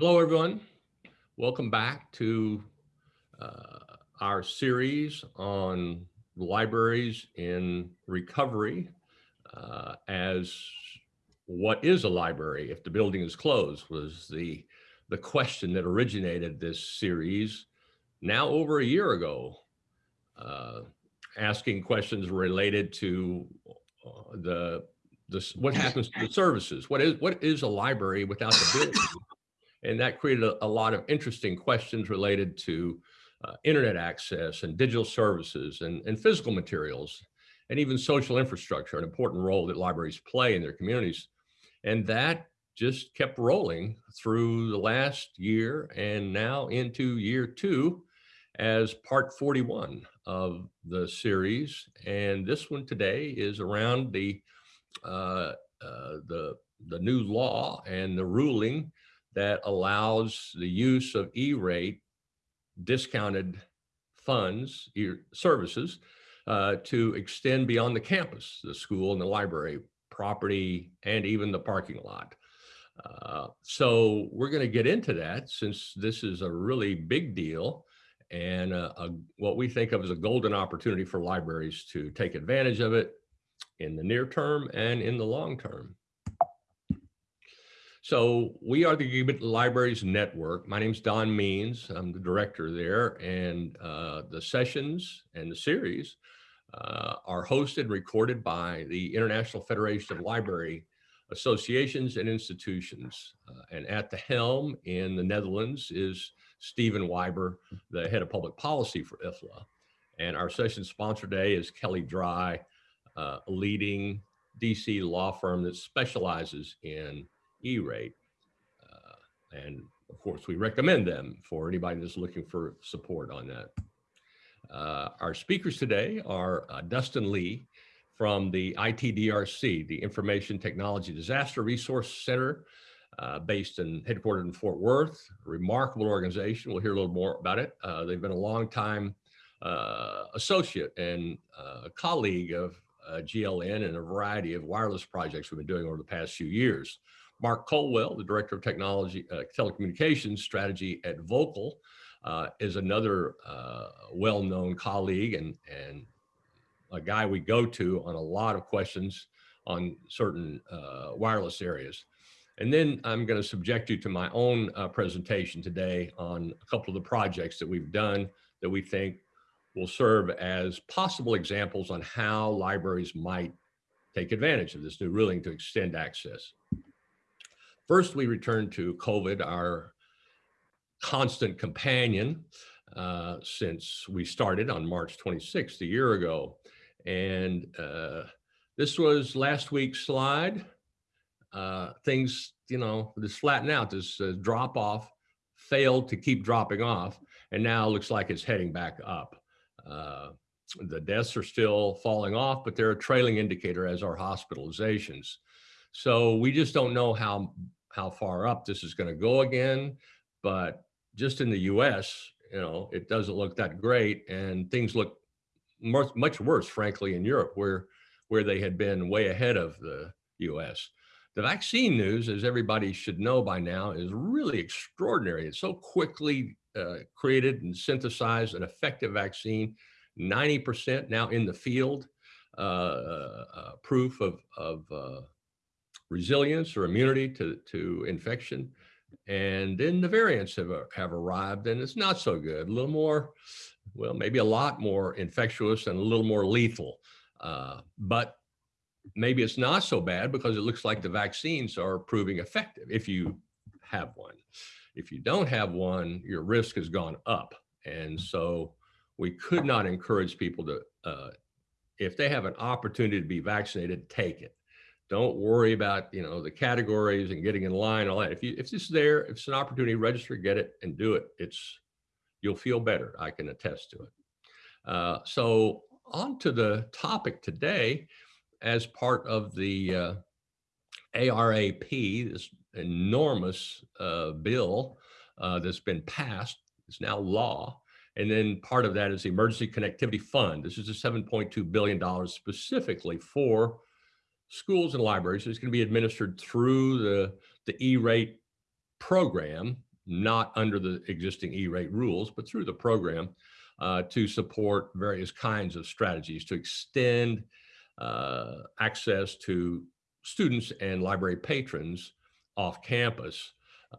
Hello, everyone. Welcome back to uh, our series on libraries in recovery uh, as what is a library if the building is closed was the, the question that originated this series now over a year ago, uh, asking questions related to uh, the this, what happens to the services? What is what is a library without the building? And that created a, a lot of interesting questions related to uh, internet access and digital services and, and physical materials and even social infrastructure, an important role that libraries play in their communities. And that just kept rolling through the last year and now into year two as part 41 of the series. And this one today is around the, uh, uh, the, the new law and the ruling that allows the use of E-rate discounted funds, services, uh, to extend beyond the campus, the school and the library, property, and even the parking lot. Uh, so we're going to get into that since this is a really big deal and a, a, what we think of as a golden opportunity for libraries to take advantage of it in the near term and in the long term. So we are the Gigabit Libraries Network. My name is Don Means. I'm the director there and uh, the sessions and the series uh, are hosted and recorded by the International Federation of Library Associations and Institutions. Uh, and at the helm in the Netherlands is Stephen Wyber, the head of public policy for IFLA. And our session sponsor today is Kelley Drye, uh, a leading DC law firm that specializes in E-rate. Uh, and of course, we recommend them for anybody that's looking for support on that. Uh, our speakers today are uh, Dustin Lee from the ITDRC, the Information Technology Disaster Resource Center, uh, based in headquartered in Fort Worth, remarkable organization. We'll hear a little more about it. Uh, they've been a long time uh, associate and uh, colleague of GLN and a variety of wireless projects we've been doing over the past few years. Mark Colwell, the Director of Technology, uh, Telecommunications Strategy at Voqal, uh, is another uh, well-known colleague and, and a guy we go to on a lot of questions on certain uh, wireless areas. And then I'm going to subject you to my own uh, presentation today on a couple of the projects that we've done that we think will serve as possible examples on how libraries might take advantage of this new ruling to extend access. First, we return to COVID, our constant companion uh, since we started on March 26th, a year ago. And uh, this was last week's slide. Uh, things, you know, this flatten out, this uh, drop off failed to keep dropping off. And now looks like it's heading back up. Uh, the deaths are still falling off, but they're a trailing indicator as are hospitalizations. So we just don't know how how far up this is going to go again. But just in the US, you know, it doesn't look that great. And things look much, much worse, frankly, in Europe, where, where they had been way ahead of the US. The vaccine news, as everybody should know by now, is really extraordinary. It's so quickly uh, created and synthesized an effective vaccine, 90% now in the field, uh, uh, uh proof of, of uh, resilience or immunity to, to infection. And then the variants have, uh, have arrived and it's not so good, a little more, well, maybe a lot more infectious and a little more lethal. Uh, but maybe it's not so bad because it looks like the vaccines are proving effective if you have one. If you don't have one, your risk has gone up. And so we could not encourage people to, uh, if they have an opportunity to be vaccinated, take it. Don't worry about, you know, the categories and getting in line, all that. If you, if it's there, if it's an opportunity, register, get it and do it. It's, you'll feel better. I can attest to it. Uh, so on to the topic today, as part of the uh, ARAP, this enormous uh, bill uh, that's been passed, it's now law. And then part of that is the Emergency Connectivity Fund. This is a $7.2 billion specifically for schools and libraries. It's going to be administered through the, the E-rate program not under the existing E-rate rules, but through the program uh, to support various kinds of strategies to extend uh, access to students and library patrons off campus.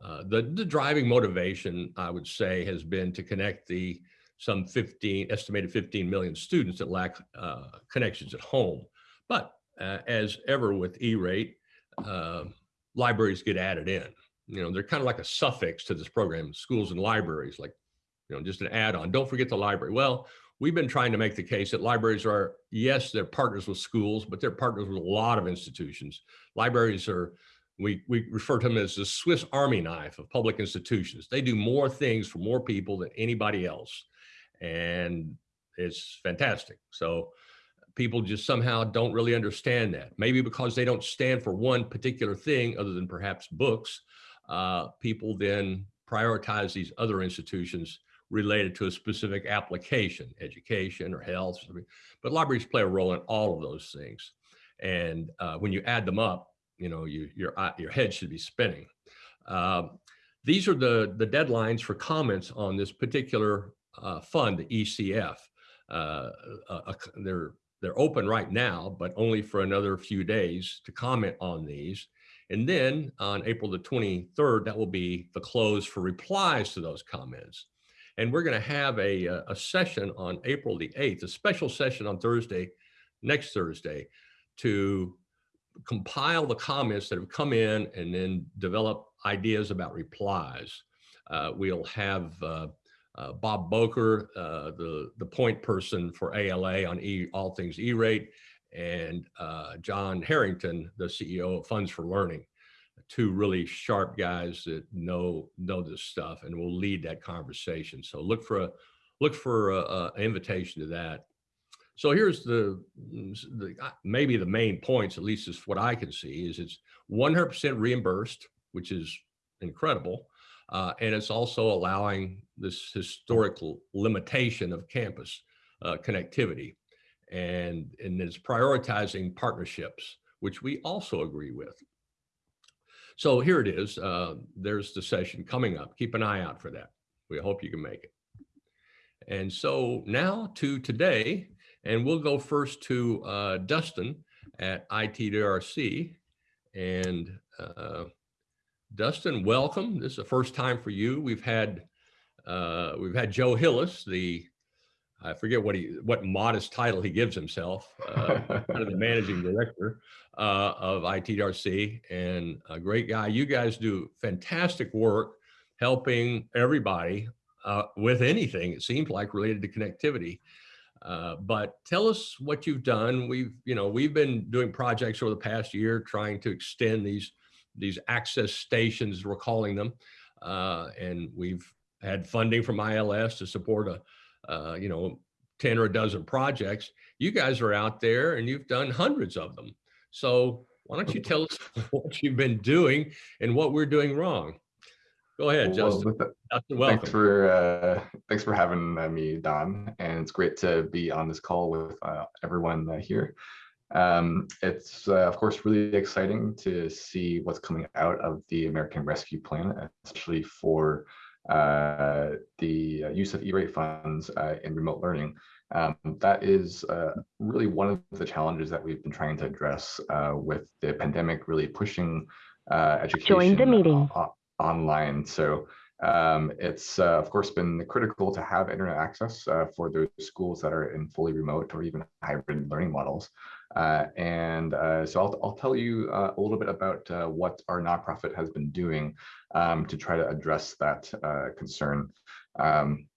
Uh, the, the driving motivation, I would say, has been to connect the some 15, estimated 15 million students that lack uh, connections at home. But uh, as ever with E-rate, uh, libraries get added in. You know, they're kind of like a suffix to this program, schools and libraries, like, you know, just an add-on. Don't forget the library. Well, we've been trying to make the case that libraries are, yes, they're partners with schools, but they're partners with a lot of institutions. Libraries are, we, we refer to them as the Swiss Army knife of public institutions. They do more things for more people than anybody else. And it's fantastic. So people just somehow don't really understand that. Maybe because they don't stand for one particular thing other than perhaps books, uh, people then prioritize these other institutions related to a specific application, education or health. But libraries play a role in all of those things. And uh, when you add them up, you know, you, your, uh, your head should be spinning. Uh, these are the, the deadlines for comments on this particular uh, fund, the ECF. Uh, uh, they're, they're open right now, but only for another few days to comment on these. And then on April the 23rd, that will be the close for replies to those comments. And we're going to have a, uh, a session on April the 8th, a special session on Thursday, next Thursday, to compile the comments that have come in and then develop ideas about replies. Uh, we'll have uh, uh, Bob Bocher, uh, the, the point person for ALA on e, all things E-rate, and uh, John Harrington, the CEO of Funds for Learning two really sharp guys that know know this stuff and will lead that conversation. So look for a look for a, a invitation to that. So here's the, the uh, maybe the main points, at least is what I can see, is it's 100% reimbursed, which is incredible. Uh, and it's also allowing this historical limitation of campus uh, connectivity. And, and it's prioritizing partnerships, which we also agree with. So here it is. Uh, there's the session coming up. Keep an eye out for that. We hope you can make it. And so now to today, and we'll go first to uh, Dustin at ITDRC. And uh, Dustin, welcome. This is the first time for you. We've had uh, we've had Joe Hillis, the I forget what he what modest title he gives himself, uh, kind of the managing director uh, of ITDRC, and a great guy. You guys do fantastic work helping everybody uh, with anything. It seems like related to connectivity. Uh, but tell us what you've done. We've you know we've been doing projects over the past year trying to extend these these access stations, we're calling them, uh, and we've had funding from IMLS to support a uh, you know, 10 or a dozen projects, you guys are out there and you've done hundreds of them. So why don't you tell us what you've been doing and what we're doing wrong? Go ahead, Justin. Well, Justin welcome. Thanks for uh, thanks for having uh, me, Don, and it's great to be on this call with uh, everyone uh, here. Um, it's uh, of course really exciting to see what's coming out of the American Rescue Plan, especially for the uh, use of E-rate funds uh, in remote learning. Um, that is uh, really one of the challenges that we've been trying to address uh, with the pandemic really pushing uh, education Join the meeting. online. So um, it's of course been critical to have internet access for those schools that are in fully remote or even hybrid learning models. Uh, and uh, so I'll, I'll tell you uh, a little bit about uh, what our nonprofit has been doing um, to try to address that uh, concern. Um,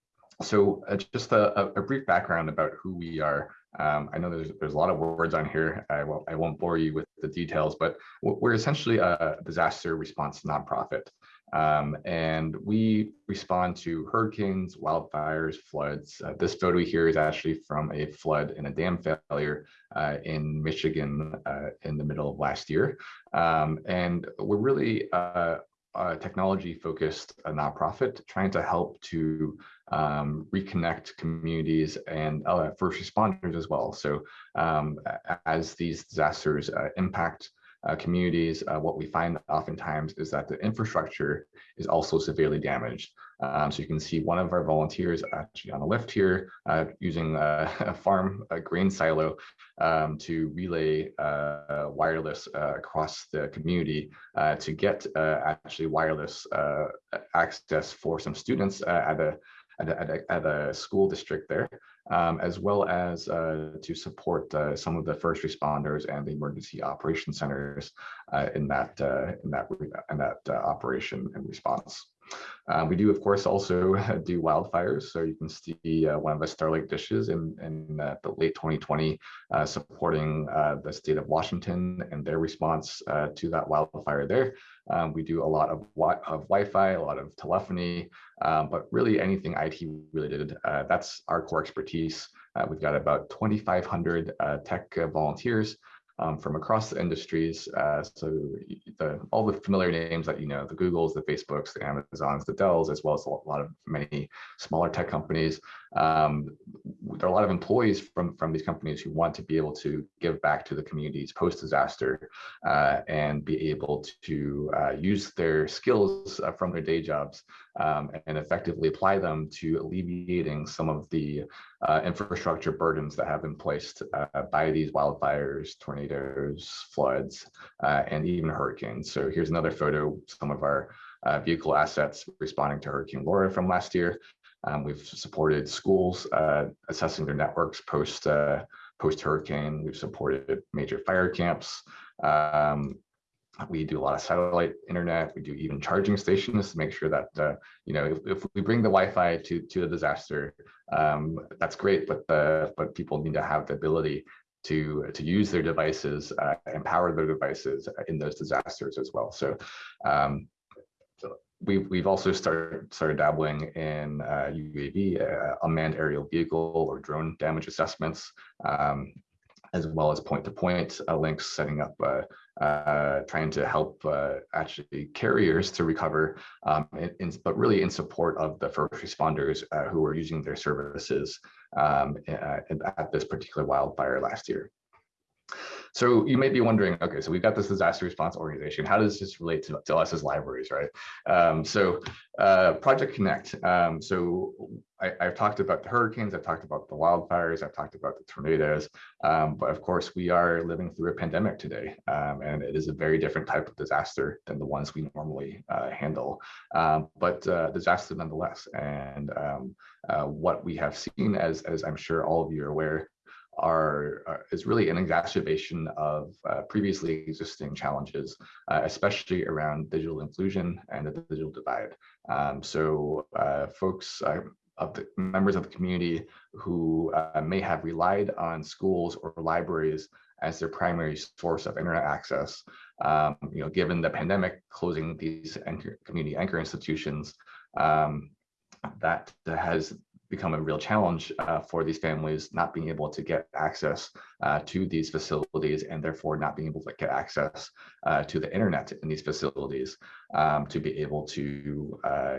so uh, just a, a, brief background about who we are. Um, I know there's, there's a lot of words on here. I won't, I won't bore you with the details, but we're essentially a disaster response nonprofit. Um, and we respond to hurricanes, wildfires, floods. Uh, this photo here is actually from a flood and a dam failure uh, in Michigan uh, in the middle of last year. Um, and we're really uh, a technology focused uh, nonprofit trying to help to um, reconnect communities and uh, first responders as well. So um, as these disasters impact uh, communities, uh, what we find oftentimes is that the infrastructure is also severely damaged. Um, so you can see one of our volunteers actually on the left here uh, using a, a, farm a grain silo um, to relay uh, wireless uh, across the community uh, to get actually wireless access for some students at a at a, at a, at a school district there um, as well as uh, to support uh, some of the first responders and the emergency operation centers uh, in that uh, in that in that uh, operation and response. Uh, we do, of course, also do wildfires. So you can see one of the Starlink dishes in, in the late 2020 supporting the state of Washington and their response to that wildfire there. Um, we do a lot of, of Wi-Fi, a lot of telephony, um, but really anything IT related. that's our core expertise. Uh, we've got about 2,500 uh, tech uh, volunteers um, from across the industries. Uh, so the, all the familiar names that you know, the Googles, the Facebooks, the Amazons, the Dells, as well as a lot of many smaller tech companies. Um, there are a lot of employees from, from these companies who want to be able to give back to the communities post-disaster uh, and be able to uh, use their skills uh, from their day jobs um, and effectively apply them to alleviating some of the uh, infrastructure burdens that have been placed uh, by these wildfires, tornadoes, floods, uh, and even hurricanes. So here's another photo, some of our uh, vehicle assets responding to Hurricane Laura from last year. Um, we've supported schools uh, assessing their networks post uh, post hurricane. We've supported major fire camps. Um, we do a lot of satellite internet. We do even charging stations to make sure that uh, you know if, if, we bring the Wi-Fi to to a disaster, um, that's great. But the but people need to have the ability to to use their devices uh, and power their devices in those disasters as well. So. Um, we've we've also started started dabbling in uh, UAV, uh, unmanned aerial vehicle or drone damage assessments. Um, as well as point-to-point -point, uh, links, setting up, uh, uh, trying to help uh, actually carriers to recover, um, in, in, but really in support of the first responders who were using their services um, at this particular wildfire last year. So you may be wondering, okay, so we've got this disaster response organization. How does this relate to, to us as libraries, right? Um, so uh, Project Connect. Um, so I, have talked about the hurricanes, I've talked about the wildfires, I've talked about the tornadoes, um, but of course we are living through a pandemic today, um, and it is a very different type of disaster than the ones we normally uh, handle, um, but uh, disaster nonetheless. And um, uh, what we have seen, as, as I'm sure all of you are aware, are, are, is really an exacerbation of uh, previously existing challenges, uh, especially around digital inclusion and the digital divide. Um, so uh, folks, uh, of the members of the community who uh, may have relied on schools or libraries as their primary source of internet access, um, you know, given the pandemic closing these anchor, community anchor institutions, um, that has become a real challenge uh, for these families not being able to get access uh, to these facilities and therefore not being able to get access uh, to the internet in these facilities um, to be able to uh,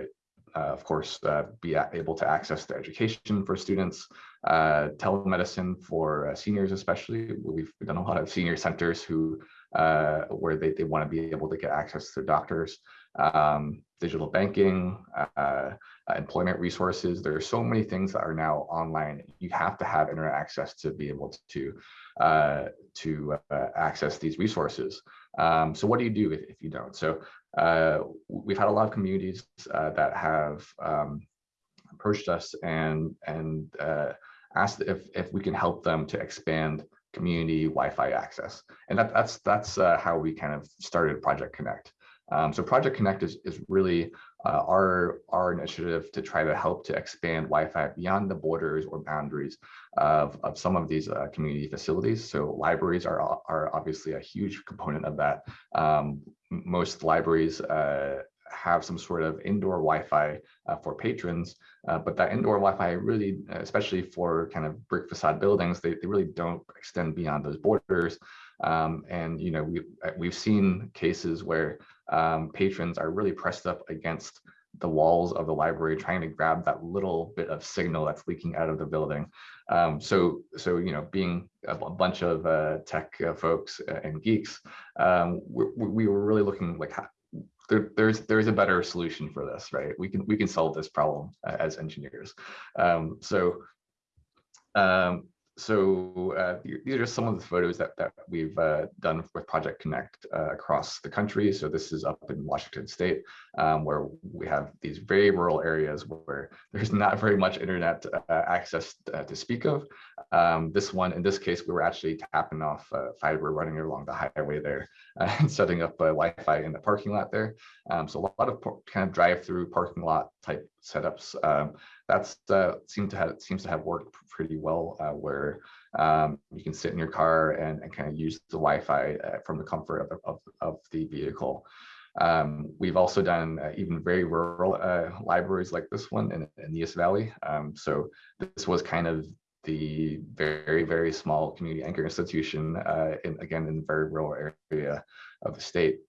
uh, of course, uh, be able to access the education for students, telemedicine for seniors especially. We've done a lot of senior centers who where they, they want to be able to get access to their doctors um, digital banking, uh, employment resources. There are so many things that are now online. You have to have internet access to be able to uh, to uh, access these resources. Um, so what do you do if, if you don't? So uh, we've had a lot of communities uh, that have um, approached us and and uh, asked if if we can help them to expand community Wi-Fi access, and that, that's that's how we kind of started Project Connect. Um, so Project Connect is, is really uh, our, our initiative to try to help to expand Wi-Fi beyond the borders or boundaries of, of some of these uh, community facilities. So libraries are, are obviously a huge component of that. Um, most libraries uh, have some sort of indoor Wi-Fi uh, for patrons, uh, but that indoor Wi-Fi really, especially for kind of brick facade buildings, they, they really don't extend beyond those borders. Um, and you know we've we've seen cases where um, patrons are really pressed up against the walls of the library, trying to grab that little bit of signal that's leaking out of the building. Um, so, so you know, being a, bunch of uh, tech uh, folks and geeks, um, we, we, were really looking like how, there, there's there's a better solution for this, right? We can we can solve this problem uh, as engineers. Um, so um, so uh, these are some of the photos that, that we've uh, done with Project Connect uh, across the country. So this is up in Washington State, um, where we have these very rural areas where there's not very much internet uh, access uh, to speak of. Um, this one, in this case, we were actually tapping off uh, fiber running along the highway there and setting up a Wi-Fi in the parking lot there. Um, so a lot of kind of drive-through parking lot type setups. Um, that's uh, seemed to have seems to have worked pretty well, uh, where um, you can sit in your car and, and kind of use the Wi-Fi uh, from the comfort of, of, of the vehicle. Um, we've also done uh, even very rural uh, libraries like this one in, in Neas Valley. Um, so this was kind of the very, very small community anchor institution, uh, in, again, in the very rural area of the state.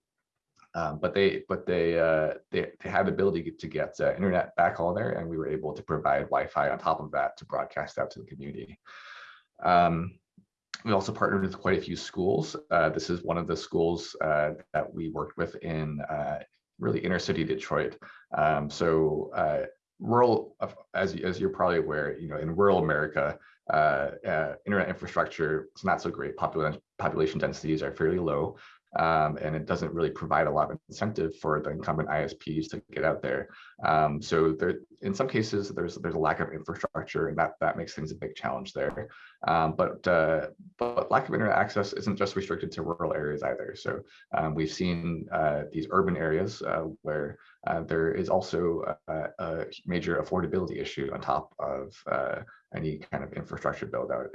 Um, but they but they, uh, they they had the ability to get uh, internet backhaul there, and we were able to provide Wi-Fi on top of that to broadcast out to the community. Um, we also partnered with quite a few schools. Uh, this is one of the schools uh, that we worked with in uh, really inner city Detroit. Um, so uh, rural, as as you're probably aware, you know, in rural America, uh internet infrastructure is not so great. Population population densities are fairly low um, and it doesn't really provide a lot of incentive for the incumbent ISPs to get out there. Um, so there, in some cases, there's there's a lack of infrastructure, and that that makes things a big challenge there. Um, but uh, but lack of internet access isn't just restricted to rural areas either. So um, we've seen uh, these urban areas uh, where uh, there is also a, a, major affordability issue on top of uh, any kind of infrastructure build out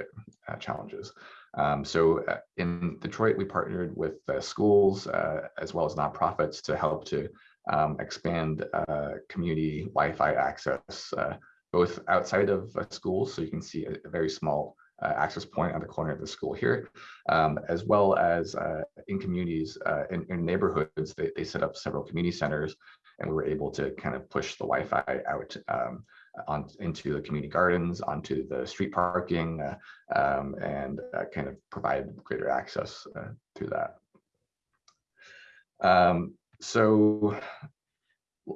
uh, challenges. Um, so uh, in Detroit, we partnered with uh, schools uh, as well as nonprofits to help to um, expand uh, community Wi-Fi access, uh, both outside of schools. So you can see a, a very small access point on the corner of the school here, um, as well as in communities, in, in, neighborhoods, they, they set up several community centers and we were able to kind of push the Wi-Fi out um, on into the community gardens, onto the street parking, uh, um, and uh, kind of provide greater access uh, through that. Um, so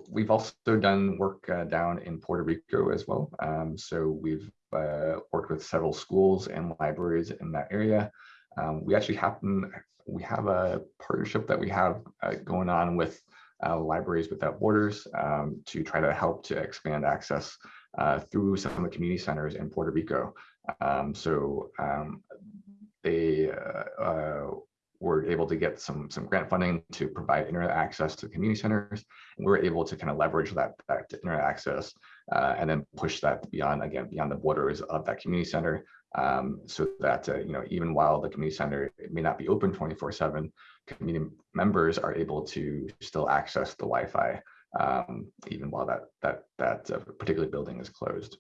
we've also done work uh, down in Puerto Rico as well. Um, so we've uh, worked with several schools and libraries in that area. Um, we actually happen, we have a partnership that we have uh, going on with uh, Libraries Without Borders um, to try to help to expand access uh, through some of the community centers in Puerto Rico. Um, so um, they uh, uh, were able to get some some grant funding to provide internet access to community centers. And we were able to kind of leverage that, that internet access uh, and then push that beyond, again, beyond the borders of that community center um, so that, uh, you know, even while the community center may not be open 24 seven, community members are able to still access the Wi-Fi um, even while that that that uh, particular building is closed.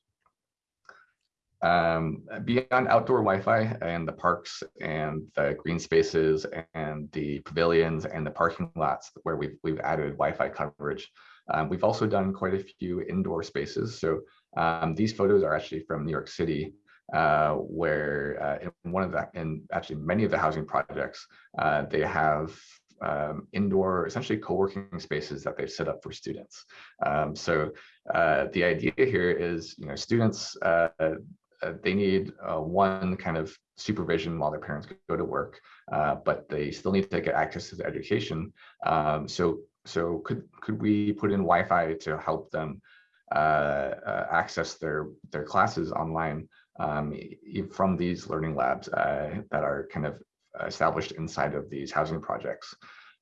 Um, beyond outdoor Wi-Fi and the parks and the green spaces and the pavilions and the parking lots where we've we've added Wi-Fi coverage, um, we've also done quite a few indoor spaces. So um, these photos are actually from New York City, uh, where uh, in one of the, in actually many of the housing projects, uh, they have um, indoor, essentially co-working spaces that they've set up for students. Um, so uh, the idea here is, you know, students, uh, uh, they need uh, one kind of supervision while their parents go to work, uh, but they still need to get access to the education. Um, so, so could could we put in Wi-Fi to help them uh, access their their classes online um, from these learning labs that are kind of established inside of these housing projects.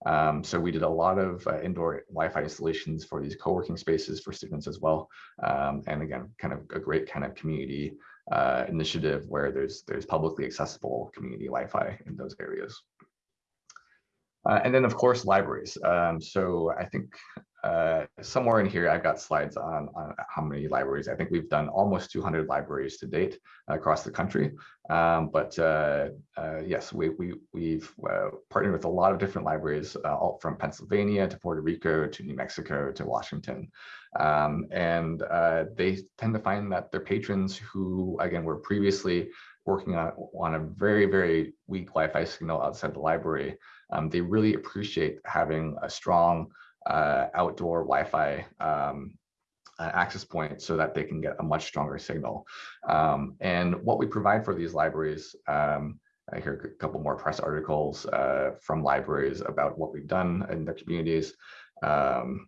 Um, so we did a lot of uh, indoor Wi-Fi installations for these co-working spaces for students as well. Um, and again, kind of a great kind of community uh, initiative where there's there's publicly accessible community Wi-Fi in those areas. Uh, and then of course libraries. Um, so I think uh, somewhere in here, I've got slides on, on how many libraries. I think we've done almost 200 libraries to date across the country. Um, but uh, uh, yes, we, we, we've uh, partnered with a lot of different libraries, uh, all from Pennsylvania to Puerto Rico to New Mexico to Washington. Um, and uh, they tend to find that their patrons who, again, were previously working on, on a very, very weak Wi-Fi signal outside the library, um, they really appreciate having a strong uh, outdoor Wi-Fi um, uh, access point so that they can get a much stronger signal. Um, and what we provide for these libraries, um, I hear a couple more press articles uh, from libraries about what we've done in their communities. Um,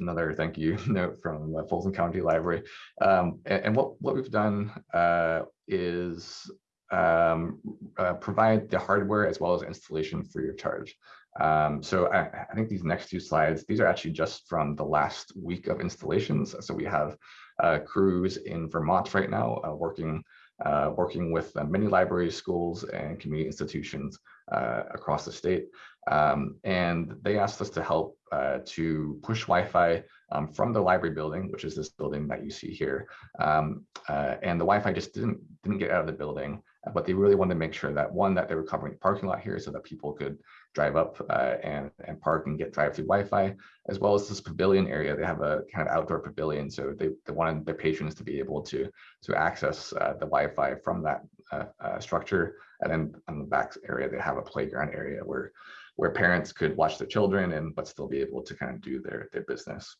another thank you note from Fulton County Library. Um, and, and, what, what we've done uh, is um, uh, provide the hardware as well as installation free of charge. Um, so I, I, think these next two slides, these are actually just from the last week of installations. So we have uh, crews in Vermont right now uh, working uh, working with uh, many libraries, schools, and community institutions uh, across the state. Um, and they asked us to help uh, to push Wi-Fi um, from the library building, which is this building that you see here. Um, and the Wi-Fi just didn't, didn't get out of the building, but they really wanted to make sure that one, that they were covering the parking lot here so that people could drive up uh, and, and park and get drive-through Wi-Fi, as well as this pavilion area. They have a kind of outdoor pavilion, so they, they wanted their patrons to be able to, to access uh, the Wi-Fi from that uh, uh, structure. And then on the back area, they have a playground area where, where parents could watch their children and but still be able to kind of do their, their business.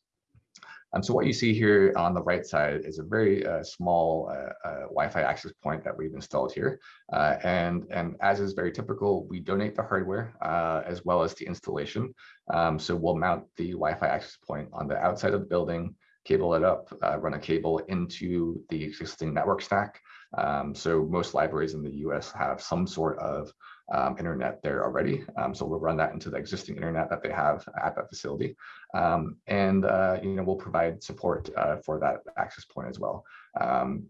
Um, so what you see here on the right side is a very uh, small uh, uh, Wi-Fi access point that we've installed here. Uh, and, and as is very typical, we donate the hardware uh, as well as the installation. Um, so we'll mount the Wi-Fi access point on the outside of the building, cable it up, uh, run a cable into the existing network stack. Um, so most libraries in the US have some sort of um, internet there already. Um, so we'll run that into the existing internet that they have at that facility. Um, and uh, you know, we'll provide support uh, for that access point as well. Um,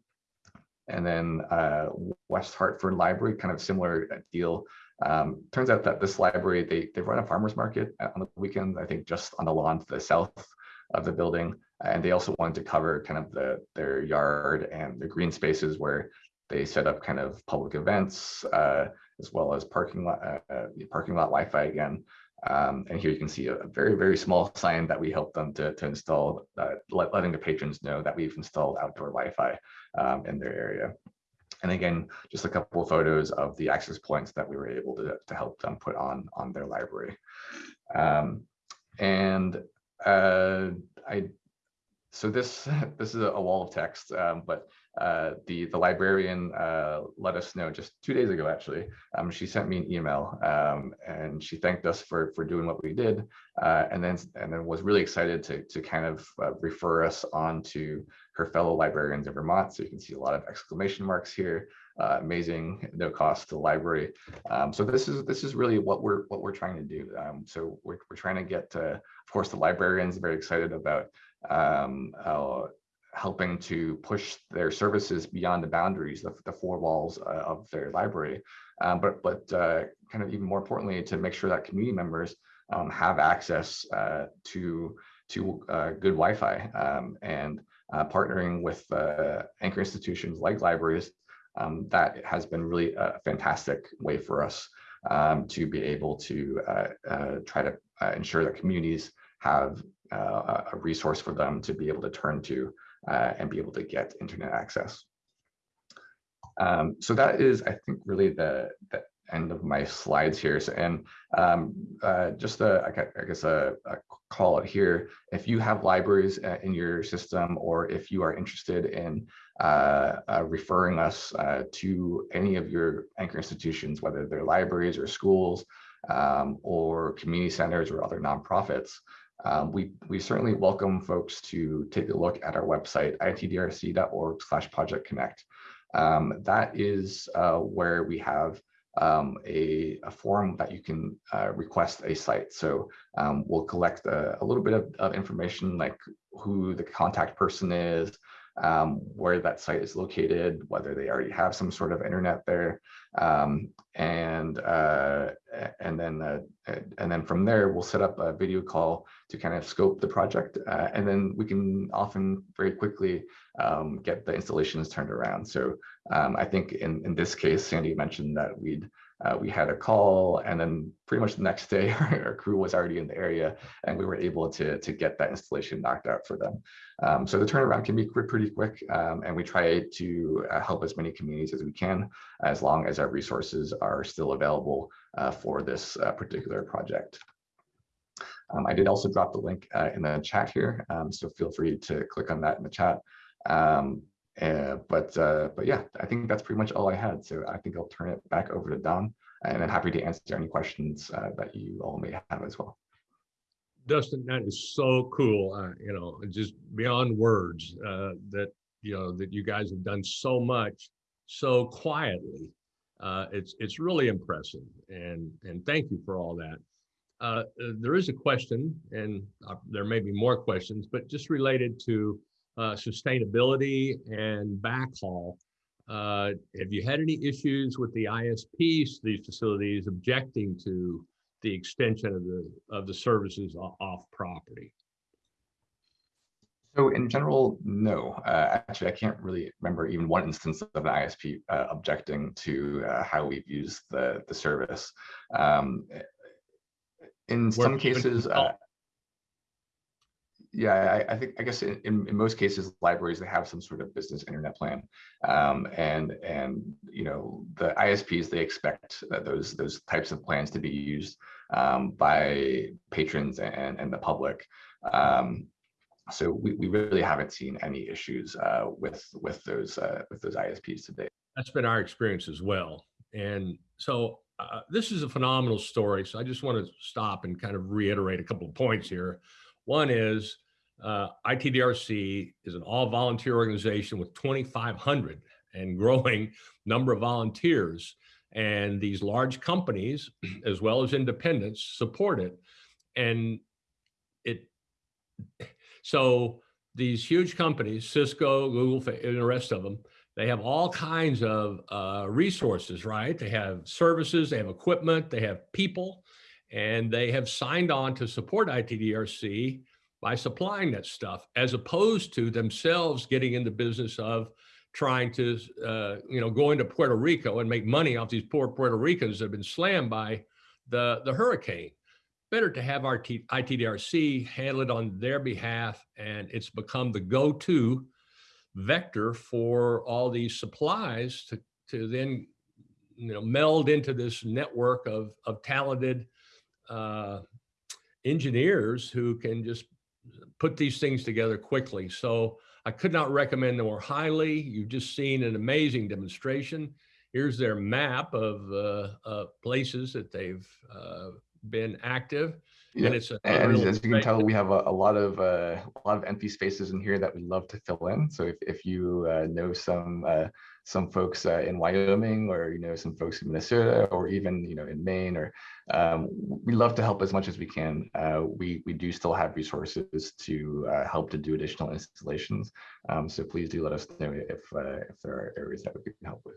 and then uh, West Hartford Library, kind of similar deal. Um, turns out that this library, they, they run a farmer's market on the weekend, I think just on the lawn to the south of the building. And they also wanted to cover kind of the their yard and the green spaces where they set up kind of public events, uh, as well as parking lot, uh, parking lot Wi-Fi again. Um, and here you can see a, a, very, very small sign that we helped them to, to install, uh, let, letting the patrons know that we've installed outdoor Wi-Fi um, in their area. And again, just a couple of photos of the access points that we were able to, to help them put on, on their library. Um, and uh, I, so this, this is a, wall of text, um, but uh, the the librarian uh, let us know just two days ago. Actually, um, she sent me an email um, and she thanked us for for doing what we did, uh, and then and then was really excited to to kind of uh, refer us on to her fellow librarians in Vermont. So you can see a lot of exclamation marks here. Uh, amazing, no cost to the library. Um, so this is this is really what we're what we're trying to do. Um, so we're we're trying to get, of course, the librarians very excited about um, uh, helping to push their services beyond the boundaries of the four walls uh, of their library. Um, but but uh, kind of even more importantly, to make sure that community members um, have access uh, to to uh, good Wi-Fi um, and uh, partnering with uh, anchor institutions like libraries. Um, that has been really a fantastic way for us um, to be able to try to ensure that communities have a resource for them to be able to turn to uh, and be able to get internet access. Um, so that is, I think, really the, the end of my slides here. So, and um, uh, just a, I guess a, a, call it here. If you have libraries uh, in your system, or if you are interested in uh, uh, referring us uh, to any of your anchor institutions, whether they're libraries or schools, um, or community centers or other nonprofits, um, we, we certainly welcome folks to take a look at our website, itdrc.org slash project connect. Um, that is uh, where we have um, a, a form that you can uh, request a site. So um, we'll collect a, a little bit of, of, information like who the contact person is, um, where that site is located, whether they already have some sort of internet there, um, and uh, and then uh, and then from there we'll set up a video call to kind of scope the project, uh, and then we can often very quickly um, get the installations turned around. So um, I think in in this case, Sandy mentioned that we'd uh, we had a call and then pretty much the next day our, crew was already in the area and we were able to, to get that installation knocked out for them. Um, so the turnaround can be pretty quick um, and we try to uh, help as many communities as we can as long as our resources are still available uh, for this uh, particular project. Um, I did also drop the link uh, in the chat here, um, so feel free to click on that in the chat. Um, uh, but uh, but yeah, I think that's pretty much all I had. So I think I'll turn it back over to Don, and I'm happy to answer any questions uh, that you all may have as well. Dustin, that is so cool. Uh, you know, just beyond words uh, that you know that you guys have done so much so quietly. It's it's really impressive, and and thank you for all that. there is a question, and there may be more questions, but just related to uh, sustainability and backhaul. Uh, have you had any issues with the ISPs, these facilities objecting to the extension of the of the services off property? So in general, no. Uh, actually, I can't really remember even one instance of an ISP uh, objecting to uh, how we've used the the service. Um, in some cases, uh, yeah, I, I, think I guess in, in, most cases, libraries they have some sort of business internet plan, um, and and you know the ISPs they expect those those types of plans to be used um, by patrons and and the public. Um, so we, we really haven't seen any issues uh, with with those uh, with those ISPs today. That's been our experience as well, and so uh, this is a phenomenal story. So I just want to stop and kind of reiterate a couple of points here. One is uh, ITDRC is an all volunteer organization with 2,500 and growing number of volunteers. And these large companies, as well as independents, support it. And it, so these huge companies, Cisco, Google, and the rest of them, they have all kinds of uh, resources, right? They have services, they have equipment, they have people, and they have signed on to support ITDRC by supplying that stuff, as opposed to themselves getting in the business of trying to, uh, you know, go into Puerto Rico and make money off these poor Puerto Ricans that have been slammed by the, the hurricane. Better to have our ITDRC handle it on their behalf, and it's become the go-to vector for all these supplies to, to then, you know, meld into this network of, of talented uh, engineers who can just put these things together quickly. So I could not recommend them more highly. You've just seen an amazing demonstration. Here's their map of uh, uh, places that they've uh, been active. Yeah. And it's a, and as you can tell, we have a, a lot of uh, a lot of empty spaces in here that we love to fill in. So if, if you uh, know some uh, some folks uh, in Wyoming or you know some folks in Minnesota or even you know in Maine or um, we love to help as much as we can. Uh, we we do still have resources to uh, help to do additional installations. Um, so please do let us know if uh, if there are areas that we can help with.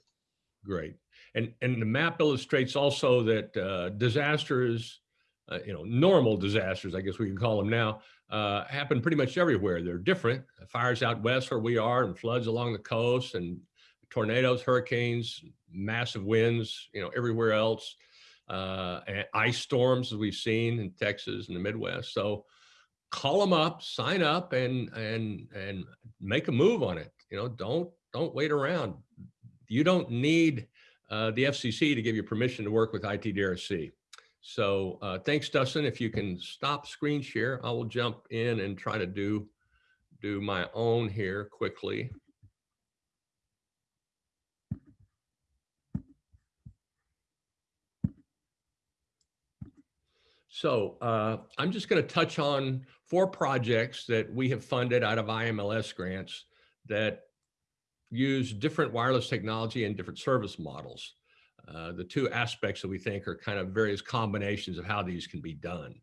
Great, and and the map illustrates also that uh, disasters. Uh, you know, normal disasters, I guess we can call them now, uh, happen pretty much everywhere. They're different. Fires out west where we are and floods along the coast and tornadoes, hurricanes, massive winds, you know, everywhere else, uh, and ice storms as we've seen in Texas and the Midwest. So call them up, sign up and, and, and make a move on it. You know, don't, don't wait around. You don't need uh, the FCC to give you permission to work with ITDRC. So uh, thanks, Dustin. If you can stop screen share, I will jump in and try to do, do my own here quickly. So uh, I'm just going to touch on four projects that we have funded out of IMLS grants that use different wireless technology and different service models. Uh, the two aspects that we think are kind of various combinations of how these can be done.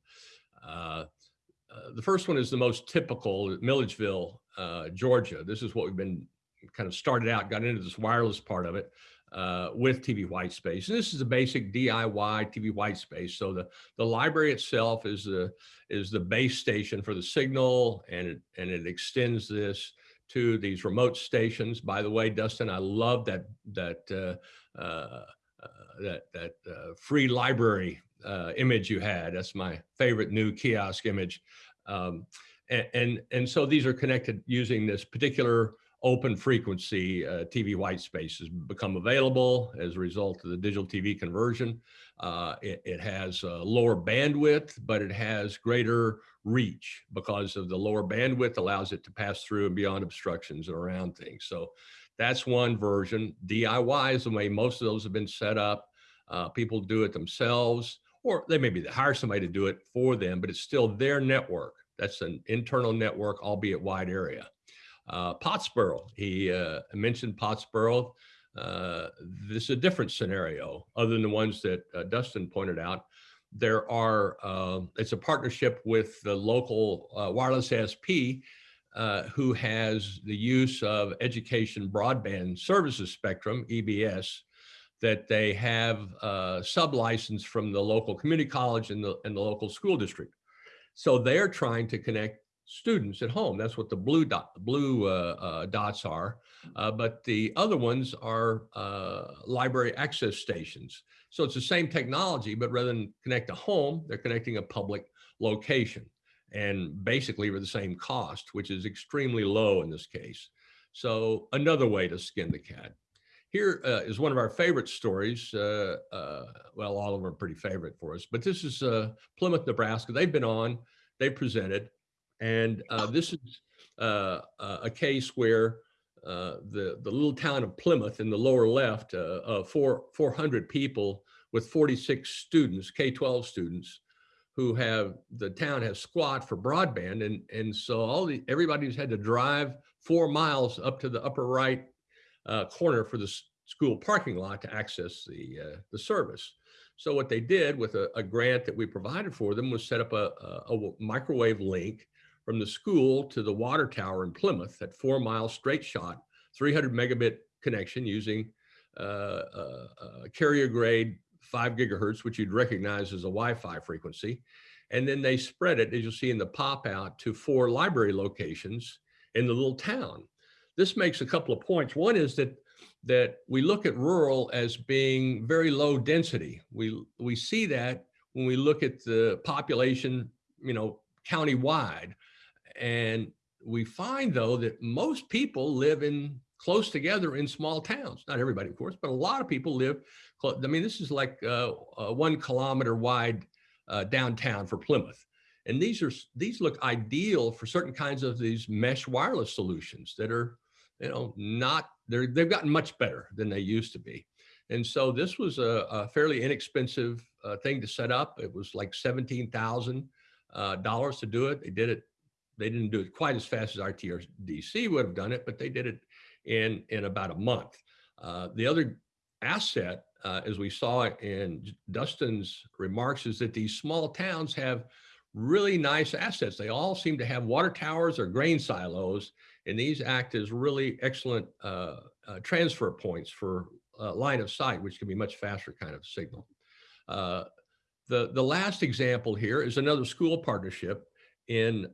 Uh, uh the first one is the most typical Milledgeville uh, Georgia. This is what we've been kind of started out, got into this wireless part of it uh, with TV Whitespace. And this is a basic DIY TV Whitespace. So the, the library itself is the, is the base station for the signal and it, and it extends this to these remote stations. By the way, Dustin, I love that, that, uh, uh, that, that uh, free library uh, image you had. That's my favorite new kiosk image. Um, and, and, and so these are connected using this particular open frequency uh, TV white space has become available as a result of the digital TV conversion. Uh, it, it, has lower bandwidth, but it has greater reach because of the lower bandwidth allows it to pass through and beyond obstructions and around things. So that's one version. DIY is the way most of those have been set up. Uh, people do it themselves, or they maybe hire somebody to do it for them, but it's still their network. That's an internal network, albeit wide area. Uh, Pottsboro, he uh, mentioned Pottsboro. Uh, this is a different scenario other than the ones that uh, Dustin pointed out. There are, uh, it's a partnership with the local uh, wireless SP who has the use of education broadband services spectrum, EBS, that they have uh, sub-license from the local community college and the, and the local school district. So they're trying to connect students at home. That's what the blue dot, blue uh, uh, dots are. Uh, but the other ones are uh, library access stations. So it's the same technology, but rather than connect a home, they're connecting a public location and basically for the same cost, which is extremely low in this case. So another way to skin the cat. Here uh, is one of our favorite stories. Uh, well, all of them are pretty favorite for us, but this is Plymouth, Nebraska. They've been on, they presented, and uh, this is uh, a case where uh, the, the little town of Plymouth in the lower left, uh, four, 400 people with 46 students, K-12 students, who have, the town has squat for broadband. And, and so all the, everybody's had to drive four miles up to the upper right uh, corner for the school parking lot to access the, uh, the service. So what they did with a, a, grant that we provided for them was set up a, a, a microwave link from the school to the water tower in Plymouth at four miles straight shot, 300 megabit connection using uh, uh, carrier grade five gigahertz, which you'd recognize as a Wi-Fi frequency. And then they spread it, as you'll see in the pop out, to four library locations in the little town. This makes a couple of points. One is that that we look at rural as being very low density. We we see that when we look at the population, you know, county-wide. And we find though that most people live in close together in small towns. Not everybody, of course, but a lot of people live. Close. I mean, this is like uh, uh, one kilometer wide uh, downtown for Plymouth. And these are these look ideal for certain kinds of these mesh wireless solutions that are, you know, not they're they've gotten much better than they used to be. And so this was a, a fairly inexpensive uh, thing to set up. It was like seventeen thousand uh, dollars to do it. They did it they didn't do it quite as fast as RTDC would have done it, but they did it in, in about a month. Uh, the other asset, uh, as we saw in Dustin's remarks, is that these small towns have really nice assets. They all seem to have water towers or grain silos, and these act as really excellent uh, uh transfer points for uh, line of sight, which can be much faster kind of signal. Uh, the, the last example here is another school partnership in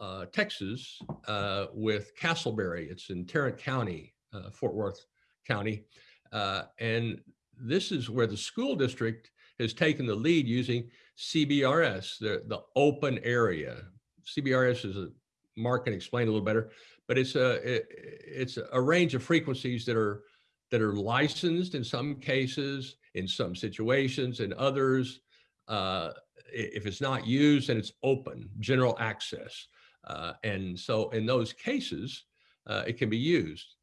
uh, Texas uh, with Castleberry. It's in Tarrant County, uh, Fort Worth County. Uh, and this is where the school district has taken the lead using CBRS, the, the open area. CBRS is a, Mark can explain a little better, but it's a, it, it's a range of frequencies that are, that are licensed in some cases, in some situations, in others, uh, if it's not used and it's open, general access. Uh, and so in those cases, uh, it can be used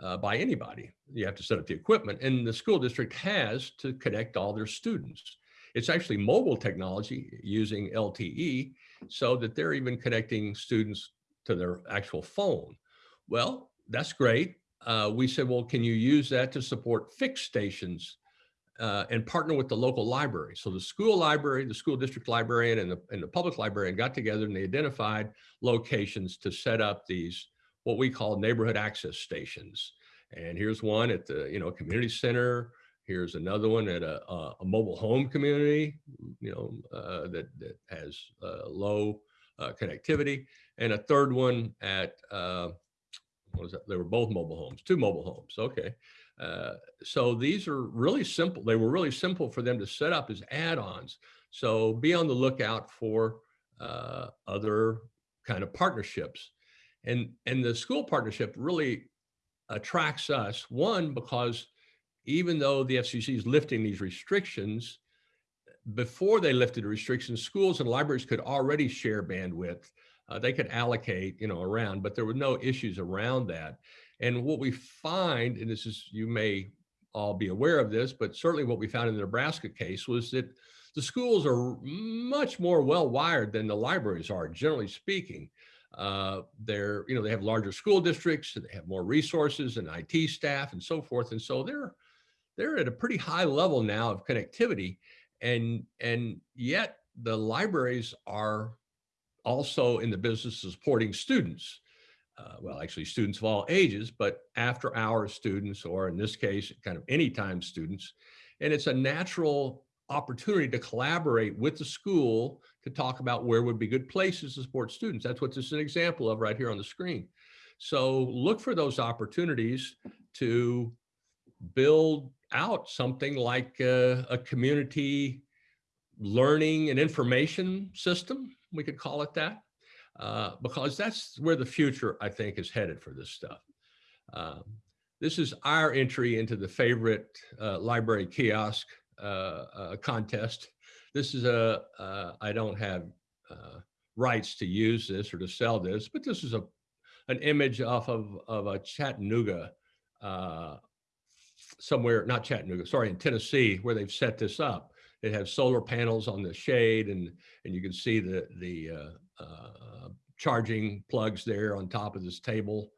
uh, by anybody. You have to set up the equipment and the school district has to connect all their students. It's actually mobile technology using LTE so that they're even connecting students to their actual phone. Well, that's great. Uh, we said, well, can you use that to support fixed stations uh, and partner with the local library. So the school library, the school district librarian and the, and the public librarian got together and they identified locations to set up these what we call neighborhood access stations. And here's one at the, you know, community center. Here's another one at a, a, mobile home community, you know, uh, that, that has uh, low uh, connectivity. And a third one at, uh, what was that? They were both mobile homes, two mobile homes. Okay. Uh, so these are really simple. They were really simple for them to set up as add-ons. So be on the lookout for uh, other kind of partnerships. And, and the school partnership really attracts us, one, because even though the FCC is lifting these restrictions, before they lifted the restrictions, schools and libraries could already share bandwidth. Uh, they could allocate, you know, around, but there were no issues around that. And what we find, and this is, you may all be aware of this, but certainly what we found in the Nebraska case was that the schools are much more well wired than the libraries are, generally speaking. Uh, they're, you know, they have larger school districts, they have more resources and IT staff and so forth. And so they're, they're at a pretty high level now of connectivity. And, and yet the libraries are also in the business of supporting students. Uh, well, actually students of all ages, but after hours students, or in this case, kind of anytime students. And it's a natural opportunity to collaborate with the school to talk about where would be good places to support students. That's what this is an example of right here on the screen. So look for those opportunities to build out something like a, a community learning and information system, we could call it that, uh, because that's where the future, I think, is headed for this stuff. Um, this is our entry into the favorite uh, library kiosk uh, uh, contest. This is a uh, I don't have rights to use this or to sell this, but this is a an image off of, of a Chattanooga somewhere, not Chattanooga, sorry, in Tennessee, where they've set this up. It has solar panels on the shade and, and you can see the, the uh, uh, charging plugs there on top of this table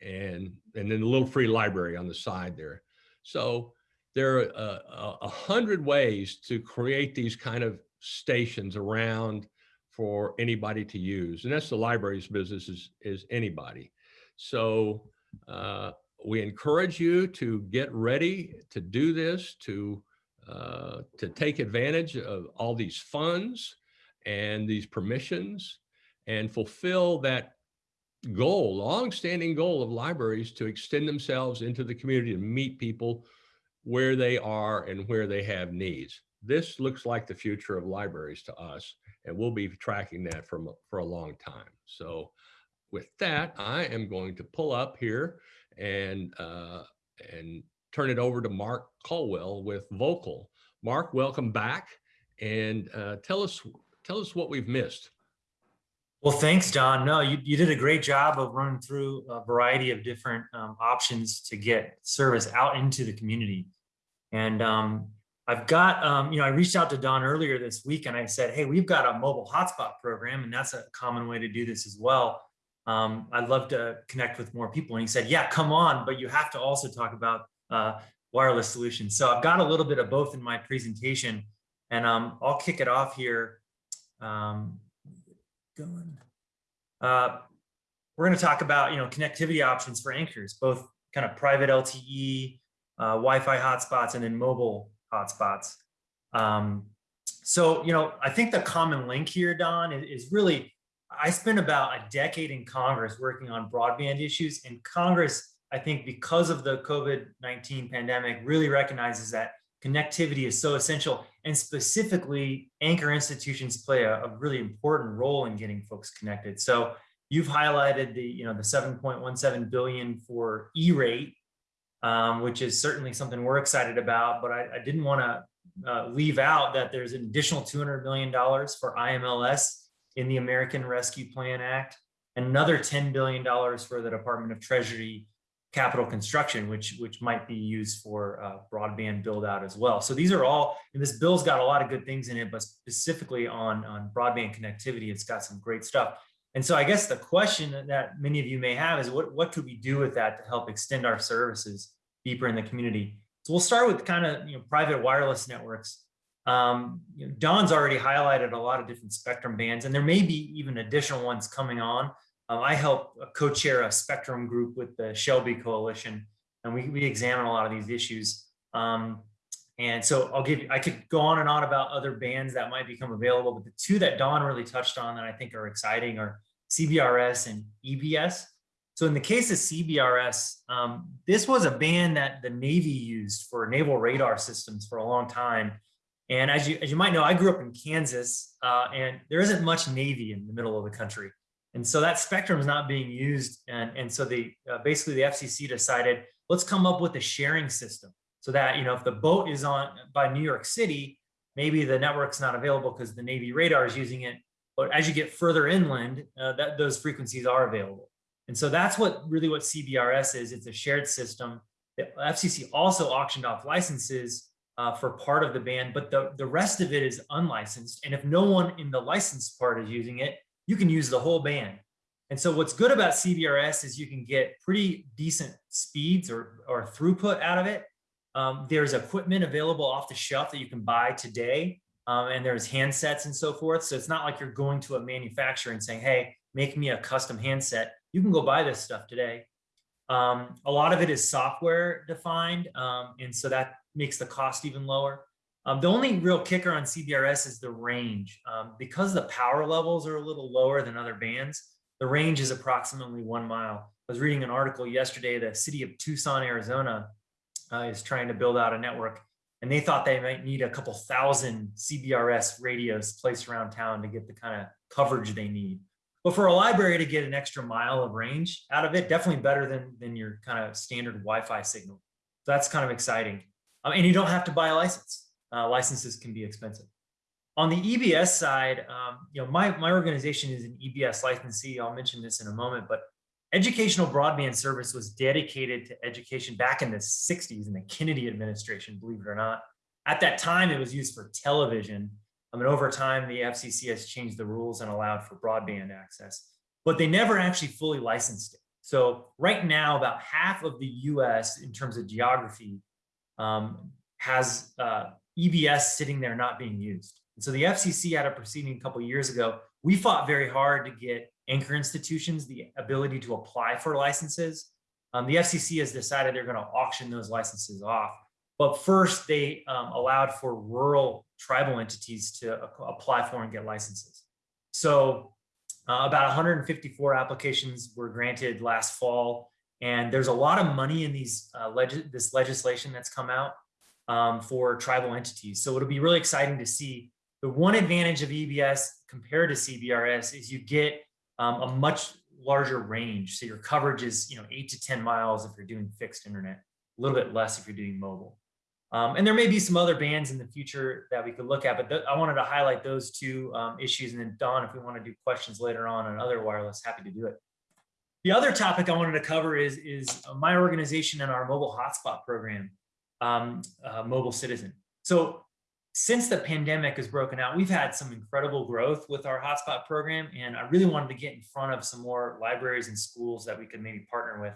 and, and then a little free library on the side there. So there are a, a hundred ways to create these kind of stations around for anybody to use. And that's the library's business is, is anybody. So uh, we encourage you to get ready to do this, to, uh, to take advantage of all these funds and these permissions and fulfill that goal, long-standing goal of libraries to extend themselves into the community and meet people where they are and where they have needs. This looks like the future of libraries to us, and we'll be tracking that from, for a long time. So with that, I am going to pull up here and, uh, and turn it over to Mark Colwell with Voqal. Mark, welcome back and uh, tell us tell us what we've missed. Well, thanks, Don. No, you, you did a great job of running through a variety of different um, options to get service out into the community. And um, I've got, um, you know, I reached out to Don earlier this week and I said, hey, we've got a mobile hotspot program and that's a common way to do this as well. Um, I'd love to connect with more people. And he said, yeah, come on, but you have to also talk about uh, wireless solutions. So I've got a little bit of both in my presentation and um, I'll kick it off here. Um, going. Uh, we're going to talk about, you know, connectivity options for anchors, both kind of private LTE, uh, Wi-Fi hotspots and then mobile hotspots. Um, so, you know, I think the common link here, Don, is, is really, I spent about a decade in Congress working on broadband issues and Congress, I think because of the COVID-19 pandemic really recognizes that connectivity is so essential and specifically anchor institutions play a, a really important role in getting folks connected. So you've highlighted the, you know, the 7.17 billion for E-rate um, which is certainly something we're excited about. But I, I didn't want to uh, leave out that there's an additional $200 million for IMLS in the American Rescue Plan Act, another $10 billion for the Department of Treasury capital construction, which which might be used for uh, broadband build out as well. So these are all, and this bill's got a lot of good things in it, but specifically on, on broadband connectivity, it's got some great stuff. And so I guess the question that many of you may have is what, what could we do with that to help extend our services deeper in the community? So we'll start with kind of you know, private wireless networks. Um, you know, Don's already highlighted a lot of different spectrum bands, and there may be even additional ones coming on. Um, I help uh, co-chair a spectrum group with the SHLB Coalition, and we, we examine a lot of these issues. Um, and so I'll give I could go on and on about other bands that might become available, but the two that Don really touched on that I think are exciting are CBRS and EBS. So in the case of CBRS, um, this was a band that the Navy used for naval radar systems for a long time. And as you, as you might know, I grew up in Kansas uh, and there isn't much Navy in the middle of the country. And so that spectrum is not being used. And, and so the uh, basically the FCC decided, let's come up with a sharing system so that, you know, if the boat is on by New York City, maybe the network's not available because the Navy radar is using it. But as you get further inland, uh, that those frequencies are available. And so that's what really what CBRS is. It's a shared system. The FCC also auctioned off licenses uh, for part of the band, but the, the rest of it is unlicensed. And if no one in the licensed part is using it, you can use the whole band. And so what's good about CBRS is you can get pretty decent speeds or, or throughput out of it. Um, there's equipment available off the shelf that you can buy today. Um, and there's handsets and so forth. So it's not like you're going to a manufacturer and saying, hey, make me a custom handset. You can go buy this stuff today. Um, a lot of it is software defined. Um, and so that makes the cost even lower. Um, the only real kicker on CBRS is the range. Um, because the power levels are a little lower than other bands, the range is approximately one mile. I was reading an article yesterday, the city of Tucson, Arizona uh, is trying to build out a network and they thought they might need a couple thousand CBRS radios placed around town to get the kind of coverage they need. But for a library to get an extra mile of range out of it, definitely better than, than your kind of standard Wi-Fi signal. So that's kind of exciting. Um, and you don't have to buy a license. Uh, licenses can be expensive. On the EBS side, um, you know, my, my organization is an EBS licensee. I'll mention this in a moment, but educational broadband service was dedicated to education back in the 60s in the Kennedy administration, believe it or not. At that time, it was used for television. I mean, over time, the FCC has changed the rules and allowed for broadband access, but they never actually fully licensed it. So right now, about half of the US in terms of geography um, has uh, EBS sitting there not being used. And so the FCC had a proceeding a couple years ago. We fought very hard to get anchor institutions the ability to apply for licenses. Um, the FCC has decided they're going to auction those licenses off. But first, they um, allowed for rural tribal entities to apply for and get licenses. So uh, about 154 applications were granted last fall. And there's a lot of money in these uh, leg this legislation that's come out um, for tribal entities. So it'll be really exciting to see. The one advantage of EBS compared to CBRS is you get um, a much larger range. So your coverage is, you know, eight to 10 miles if you're doing fixed internet, a little bit less if you're doing mobile. Um, and there may be some other bands in the future that we could look at, but I wanted to highlight those two um, issues. And then Don, if we want to do questions later on on other wireless, happy to do it. The other topic I wanted to cover is, is my organization and our mobile hotspot program, um, uh, Mobile Citizen. So since the pandemic has broken out, we've had some incredible growth with our hotspot program. And I really wanted to get in front of some more libraries and schools that we could maybe partner with.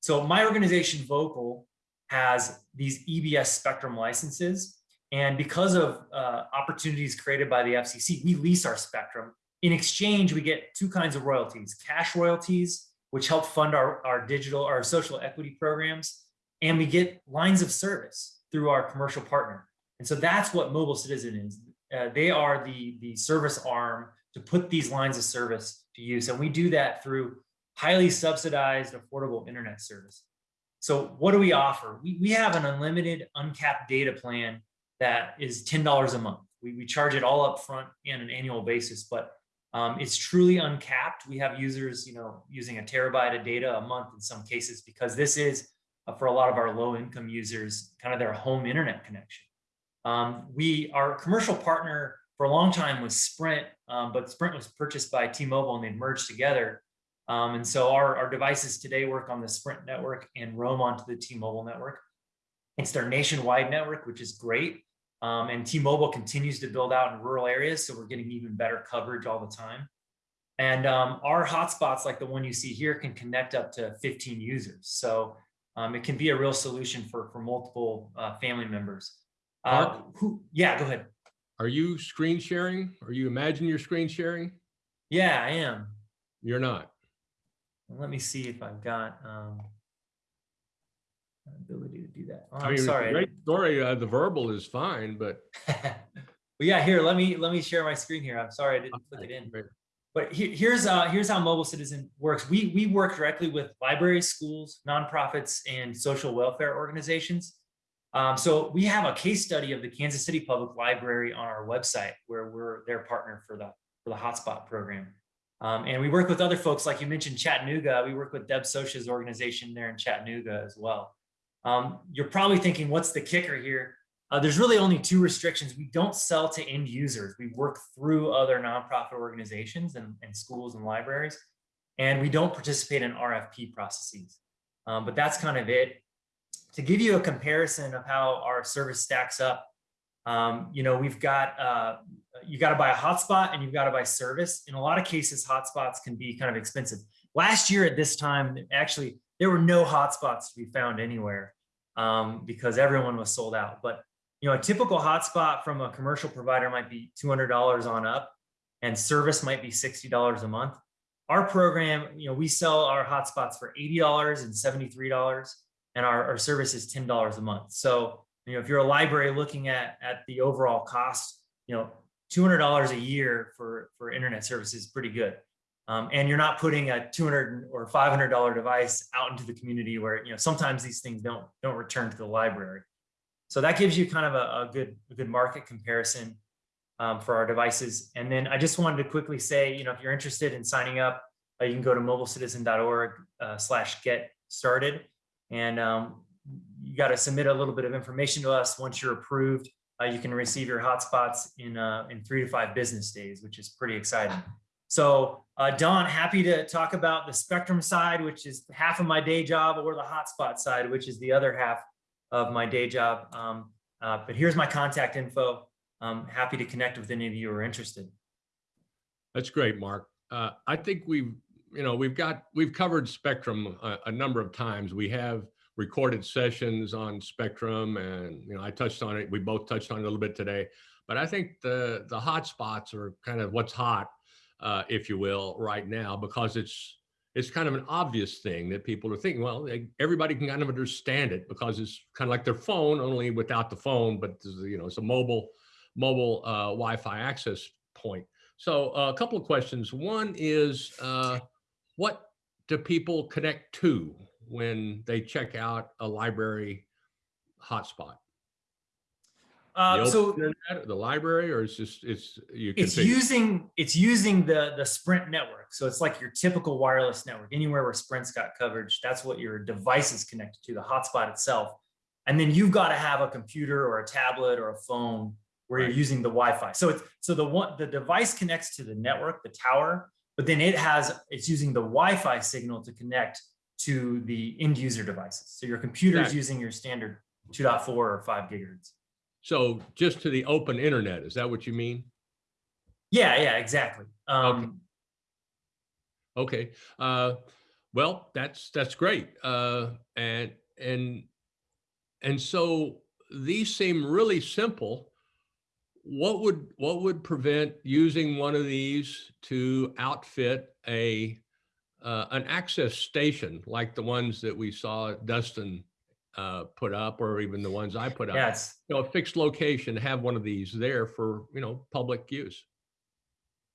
So my organization, Voqal, has these EBS spectrum licenses. And because of uh, opportunities created by the FCC, we lease our spectrum. In exchange, we get two kinds of royalties, cash royalties, which help fund our, our digital, our social equity programs. And we get lines of service through our commercial partner. And so that's what Mobile Citizen is. Uh, they are the, the service arm to put these lines of service to use. And we do that through highly subsidized, affordable internet service. So what do we offer? We, we have an unlimited, uncapped data plan that is $10 a month. We, we charge it all up front on an annual basis, but um, it's truly uncapped. We have users, you know, using a terabyte of data a month in some cases, because this is for a lot of our low income users, kind of their home internet connection. Um, we, our commercial partner for a long time was Sprint, um, but Sprint was purchased by T-Mobile and they merged together. Um, and so our, our devices today work on the Sprint network and roam onto the T-Mobile network. It's their nationwide network, which is great. Um, and T-Mobile continues to build out in rural areas, so we're getting even better coverage all the time. And um, our hotspots, like the one you see here, can connect up to 15 users. So um, it can be a real solution for, for multiple uh, family members. Uh, who, yeah, go ahead. Are you screen sharing? Are you imagine you're screen sharing? Yeah, I am. You're not. let me see if I've got um, ability to do that. Oh, I I'm mean, sorry. Great story. Uh, the verbal is fine, but. well, yeah, here, let me, let me share my screen here. I'm sorry, I didn't click it in. But he- here's, uh, here's how Mobile Citizen works. We, we work directly with libraries, schools, nonprofits, and social welfare organizations. Um, so we have a case study of the Kansas City Public Library on our website where we're their partner for the, for the hotspot program. Um, and we work with other folks, like you mentioned Chattanooga. We work with Deb Socia's organization there in Chattanooga as well. Um, you're probably thinking, what's the kicker here? Uh, there's really only two restrictions. We don't sell to end users. We work through other nonprofit organizations and, and schools and libraries, and we don't participate in RFP processes. Um, but that's kind of it. To give you a comparison of how our service stacks up, um, you know, we've got, uh, you got to buy a hotspot and you've got to buy service. In a lot of cases, hotspots can be kind of expensive. Last year at this time, actually, there were no hotspots to be found anywhere um, because everyone was sold out. But you know, a typical hotspot from a commercial provider might be $200 on up and service might be $60 a month. Our program, you know, we sell our hotspots for $80 and $73 and our, our service is $10 a month. So, you know, if you're a library looking at, at the overall cost, you know, $200 a year for, for internet service is pretty good. Um, and you're not putting a 200 or $500 device out into the community where, you know, sometimes these things don't, don't return to the library. So that gives you kind of a, a good, a good market comparison um, for our devices. And then I just wanted to quickly say, you know, if you're interested in signing up, uh, you can go to mobilecitizen.org uh, slash get started. And um, you got to submit a little bit of information to us. Once you're approved, uh, you can receive your hotspots in, uh, in three to five business days, which is pretty exciting. So uh, Don, happy to talk about the Spectrum side, which is half of my day job, or the hotspot side, which is the other half of my day job. Um, uh, but here's my contact info. I'm happy to connect with any of you who are interested. That's great, Mark. Uh, I think we've, you know, we've got, we've covered Spectrum a, a number of times. We have recorded sessions on Spectrum and, you know, I touched on it. We both touched on it a little bit today, but I think the, the hot spots are kind of what's hot, uh, if you will, right now, because it's, it's kind of an obvious thing that people are thinking, well, they, everybody can kind of understand it because it's kind of like their phone, only without the phone, but you know, it's a mobile, mobile uh, Wi-Fi access point. So uh, a couple of questions. One is, uh, what do people connect to when they check out a library hotspot? Uh, the so internet, the library, or it's just it's you it's configure- using it's using the the Sprint network. So it's like your typical wireless network. Anywhere where Sprint's got coverage, that's what your device is connected to, the hotspot itself. And then you've got to have a computer or a tablet or a phone where you're using the Wi-Fi. So it's so the one the device connects to the network, the tower, but then it has it's using the Wi-Fi signal to connect to the end user devices. So your computer is using your standard 2.4 or 5 gigahertz. So just to the open internet, is that what you mean? Yeah, yeah, exactly. Um, Okay. Uh, well, that's that's great. Uh, and and and so these seem really simple. What would what would prevent using one of these to outfit a uh, an access station like the ones that we saw Dustin uh, put up, or even the ones I put up? it's You know, a fixed location, have one of these there for you know public use.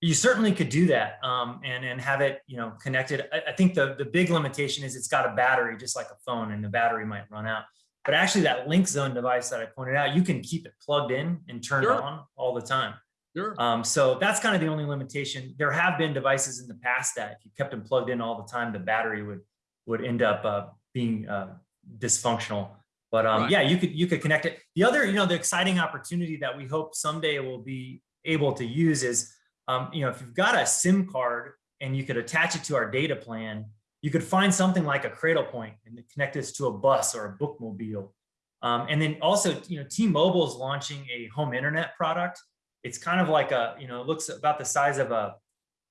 you certainly could do that um, and and have it you know connected. I, I think the the big limitation is it's got a battery just like a phone, and the battery might run out. But actually, that LinkZone device that I pointed out, you can keep it plugged in and turned Sure. on all the time. Sure. Um, so that's kind of the only limitation. There have been devices in the past that if you kept them plugged in all the time, the battery would would end up uh, being uh, dysfunctional. But um, Right. yeah, you could you could connect it. The other, you know, the exciting opportunity that we hope someday will be able to use is, um, you know, if you've got a SIM card and you could attach it to our data plan, you could find something like a Cradlepoint and connect this to a bus or a bookmobile. Um, and then also, you know, T-Mobile is launching a home internet product. It's kind of like a, you know, it looks about the size of a,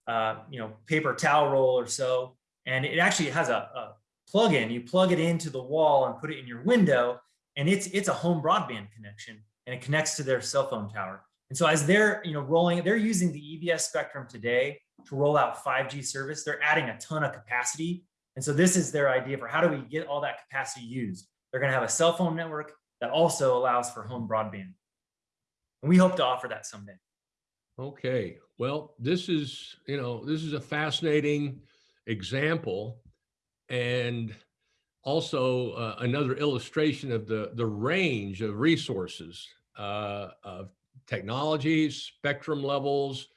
uh, you know, paper towel roll or so. And it actually has a, a plug-in. You plug it into the wall and put it in your window, and it's it's a home broadband connection, and it connects to their cell phone tower. And so as they're, you know, rolling, they're using the EBS spectrum today to roll out 5G service. They're adding a ton of capacity And so this is their idea for how do we get all that capacity used? They're going to have a cell phone network that also allows for home broadband. And we hope to offer that someday. Okay, well, this is, you know, this is a fascinating example and also uh, another illustration of the, the range of resources uh, of technologies, spectrum levels,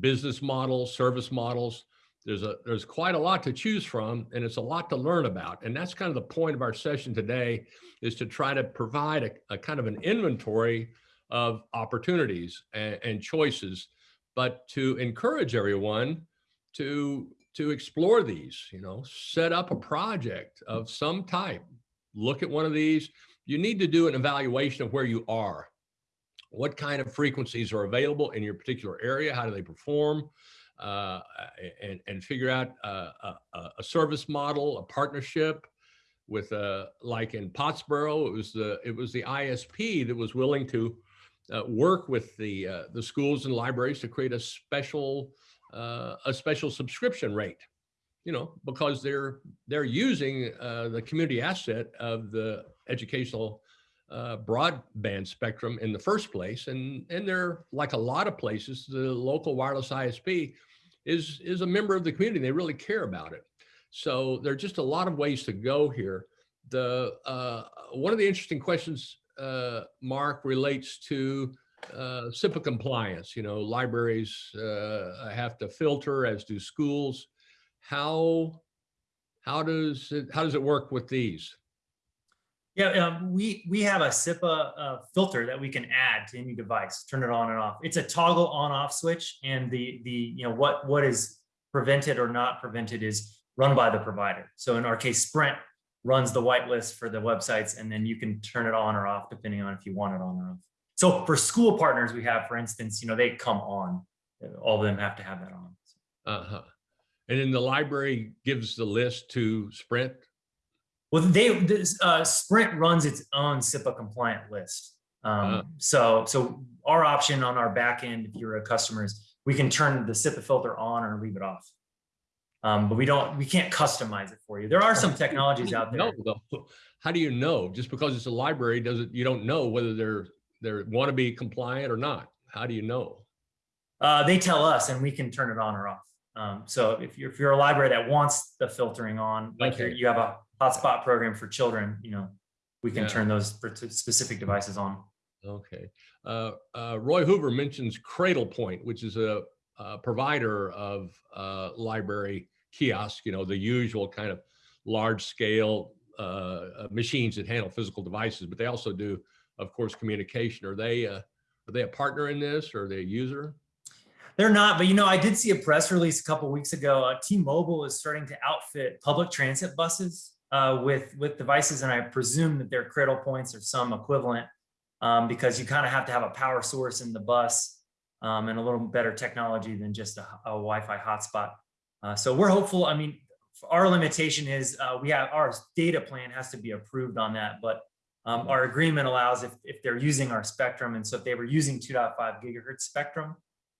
business models, service models. There's a there's quite a lot to choose from and it's a lot to learn about. And that's kind of the point of our session today is to try to provide a, a kind of an inventory of opportunities and, and choices, but to encourage everyone to to explore these, you know, set up a project of some type, look at one of these. You need to do an evaluation of where you are. What kind of frequencies are available in your particular area? How do they perform? Uh, and, and figure out uh, a, a service model, a partnership with, uh, like in Pottsboro, it was the it was the ISP that was willing to uh, work with the uh, the schools and libraries to create a special uh, a special subscription rate, you know, because they're they're using uh, the community asset of the educational uh, broadband spectrum in the first place, and and they're like a lot of places, the local wireless ISP is is a member of the community. They really care about it. So there are just a lot of ways to go here. The uh, one of the interesting questions, uh, Mark, relates to uh, CIPA compliance. You know, libraries uh, have to filter, as do schools. How how does it how does it work with these? Yeah, um, we we have a CIPA uh, filter that we can add to any device, turn it on and off. It's a toggle on-off switch, and the the you know what what is prevented or not prevented is run by the provider. So in our case, Sprint runs the whitelist for the websites, and then you can turn it on or off depending on if you want it on or off. So for school partners, we have, for instance, you know, they come on. All of them have to have that on. Uh-huh. And then the library gives the list to Sprint. Well, they this, uh, Sprint runs its own CIPA compliant list. Um, Uh. So so our option on our back end, if you're a customer, is we can turn the CIPA filter on or leave it off. Um, but we don't, we can't customize it for you. There are some technologies out there. No, though. How do you know? Just because it's a library doesn't, you don't know whether they're, they're want to be compliant or not. How do you know? Uh, they tell us and we can turn it on or off. Um, so if you're, if you're a library that wants the filtering on, like you're, Okay. you have a hotspot program for children, you know, we can Yeah. turn those for specific devices on. Okay. Uh, uh, Roy Hoover mentions Cradlepoint, which is a, a provider of uh, library kiosk, you know, the usual kind of large scale uh, uh, machines that handle physical devices, but they also do, of course, communication. Are they, uh, are they a partner in this or are they a user? They're not, but you know, I did see a press release a couple weeks ago. Uh, T-Mobile is starting to outfit public transit buses uh, with with devices, and I presume that their Cradlepoints or some equivalent, um, because you kind of have to have a power source in the bus um, and a little better technology than just a, a Wi-Fi hotspot. Uh, so we're hopeful. I mean, our limitation is uh, we have our data plan has to be approved on that, but um, our agreement allows if if they're using our spectrum, and so if they were using 2.5 gigahertz spectrum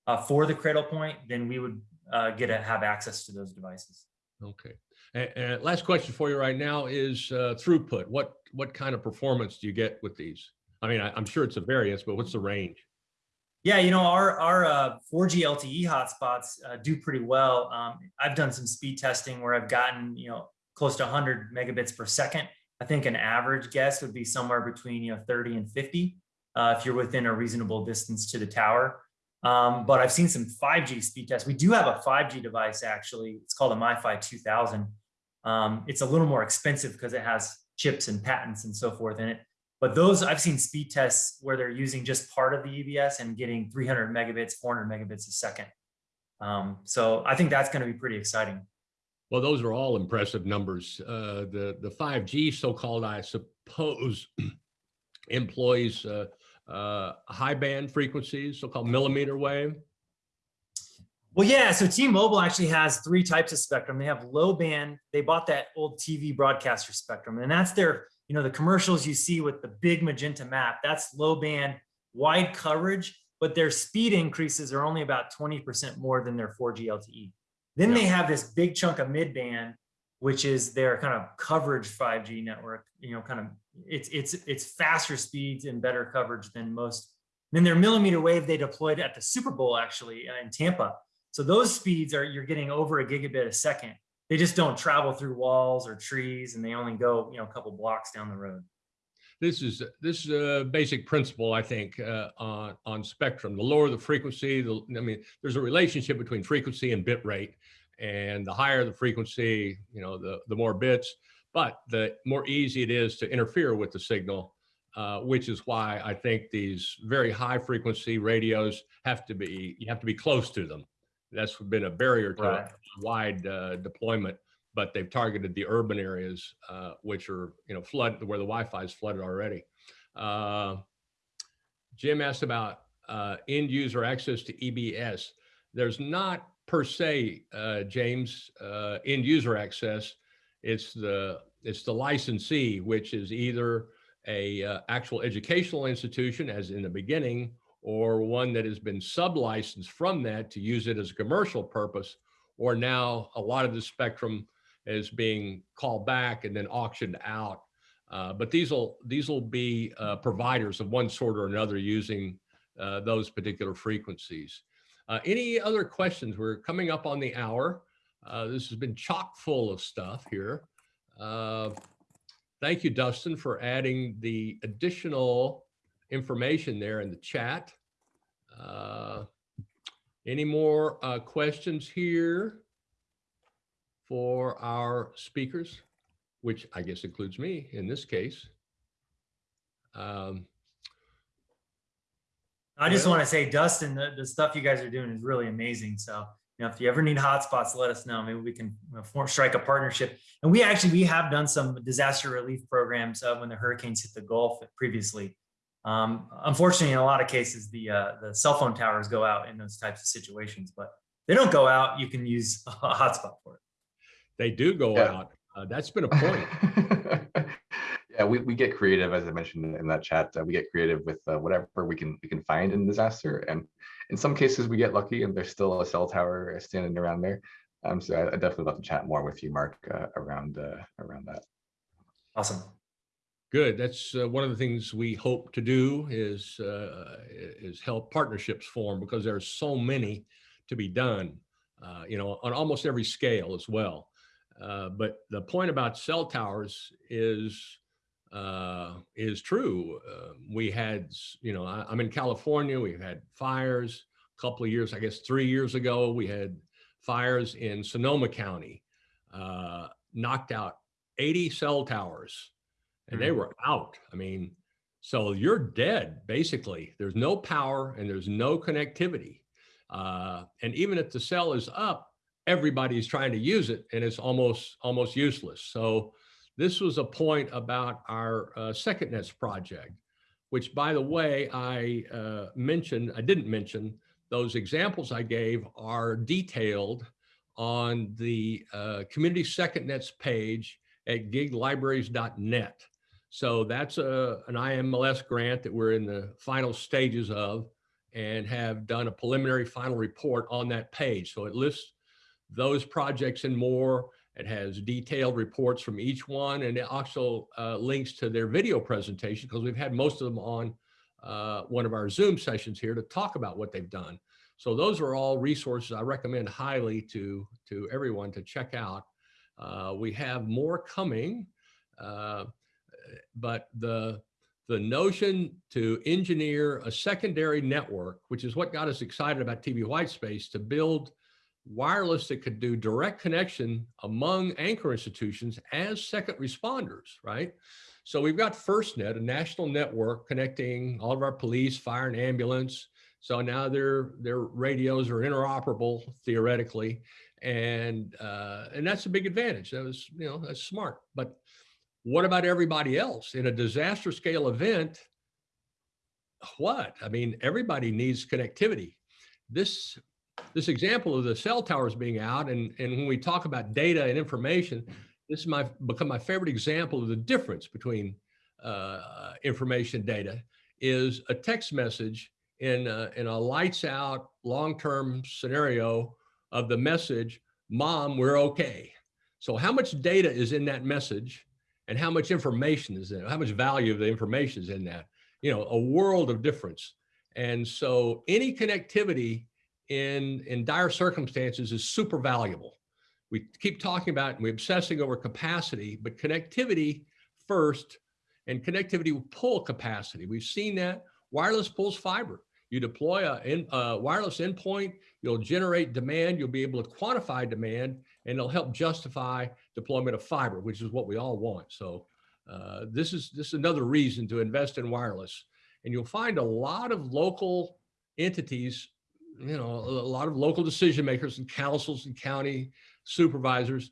uh, for the Cradlepoint, then we would uh, get to have access to those devices. Okay. And, and last question for you right now is uh, throughput. What, what kind of performance do you get with these? I mean, I, I'm sure it's a variance, but what's the range? Yeah, you know, our, our uh, 4G LTE hotspots uh, do pretty well. Um, I've done some speed testing where I've gotten, you know, close to 100 megabits per second. I think an average guess would be somewhere between, you know, 30 and 50 uh, if you're within a reasonable distance to the tower. Um, but I've seen some 5G speed tests. We do have a 5G device, actually. It's called a MiFi 2000. Um, it's a little more expensive because it has chips and patents and so forth in it. But those, I've seen speed tests where they're using just part of the EBS and getting 300 megabits, 400 megabits a second. Um, so I think that's going to be pretty exciting. Well, those are all impressive numbers. Uh, the, the 5G so-called, I suppose, employs uh, uh, high band frequencies, so-called millimeter wave. Well, yeah. So T-Mobile actually has three types of spectrum. They have low band. They bought that old TV broadcaster spectrum, and that's their, you know, the commercials you see with the big magenta map. That's low band, wide coverage, but their speed increases are only about 20% more than their 4G LTE. Then Yeah. they have this big chunk of mid band which is their kind of coverage 5G network. You know, kind of it's it's it's faster speeds and better coverage than most. Then their millimeter wave they deployed at the Super Bowl actually uh, in Tampa. So those speeds are you're getting over a gigabit a second. They just don't travel through walls or trees, and they only go you know a couple blocks down the road. This is this is a basic principle, I think, uh, on on spectrum. The lower the frequency, the I mean, there's a relationship between frequency and bit rate, and the higher the frequency, you know, the the more bits. But the more easy it is to interfere with the signal, uh, which is why I think these very high frequency radios have to be you have to be close to them. That's been a barrier to Right. wide uh, deployment but they've targeted the urban areas, uh, which are, you know, flood where the Wi-Fi is flooded already. Uh, Jim asked about uh, end user access to EBS. There's not per se, uh, James, uh, end user access. It's the it's the licensee, which is either a uh, actual educational institution, as in the beginning, or one that has been sub-licensed from that to use it as a commercial purpose, or now a lot of the spectrum is being called back and then auctioned out. Uh, but these will these will be uh, providers of one sort or another using uh, those particular frequencies. Uh, any other questions? We're coming up on the hour. Uh, this has been chock full of stuff here. Uh, thank you, Dustin, for adding the additional information there in the chat. any more questions here? For our speakers, which I guess includes me in this case. Um, I just Well- want to say, Dustin, the, the stuff you guys are doing is really amazing. So, you know, if you ever need hotspots, let us know. Maybe we can you know, form, strike a partnership. And we actually, we have done some disaster relief programs uh, when the hurricanes hit the Gulf previously. Um, unfortunately, in a lot of cases, the, uh, the cell phone towers go out in those types of situations, but they don't go out. You can use a hotspot for it. They do go Yeah. out. Uh, that's been a point. yeah, we, we get creative, as I mentioned in that chat. Uh, we get creative with uh, whatever we can we can find in disaster, and in some cases we get lucky, and there's still a cell tower standing around there. Um, so I, I definitely love to chat more with you, Mark, uh, around uh, around that. Awesome. Good. That's uh, one of the things we hope to do is uh, is help partnerships form because there's so many to be done. Uh, you know, on almost every scale as well. Uh, but the point about cell towers is uh, is true. Uh, we had, you know, I, I'm in California. We've had fires a couple of years, I guess, three years ago. We had fires in Sonoma County, uh, knocked out 80 cell towers, and they Mhm. were out. I mean, so you're dead basically. There's no power and there's no connectivity. Uh, and even if the cell is up, everybody's trying to use it and it's almost almost useless. So this was a point about our uh, Second Nets project, which by the way, I uh, mentioned, I didn't mention, those examples I gave are detailed on the uh, Community Second Nets page at giglibraries.net. So that's a, an IMLS grant that we're in the final stages of and have done a preliminary final report on that page. So it lists those projects and more. It has detailed reports from each one and it also uh, links to their video presentation because we've had most of them on uh, one of our Zoom sessions here to talk about what they've done. So those are all resources I recommend highly to, to everyone to check out. Uh, we have more coming, uh, but the, the notion to engineer a secondary network, which is what got us excited about TV Whitespace, to build wireless that could do direct connection among anchor institutions as second responders, right? So we've got FirstNet, a national network connecting all of our police, fire, and ambulance. So now their their radios are interoperable theoretically, and uh, and that's a big advantage. That was you know that's smart. But what about everybody else in a disaster scale event? What I mean, everybody needs connectivity. This this example of the cell towers being out, and and when we talk about data and information, this is my become my favorite example of the difference between uh, information data is a text message in a, in a lights out long term scenario of the message, "Mom, we're okay." So how much data is in that message and how much information is in? How much value of the information is in that? You know, a world of difference. And so any connectivity in, in dire circumstances is super valuable. We keep talking about, and we're obsessing over capacity, but connectivity first, and connectivity will pull capacity. We've seen that. Wireless pulls fiber. You deploy a, in, a wireless endpoint, you'll generate demand, you'll be able to quantify demand, and it'll help justify deployment of fiber, which is what we all want. So uh, this is this is another reason to invest in wireless. And you'll find a lot of local entities, you know, a lot of local decision makers and councils and county supervisors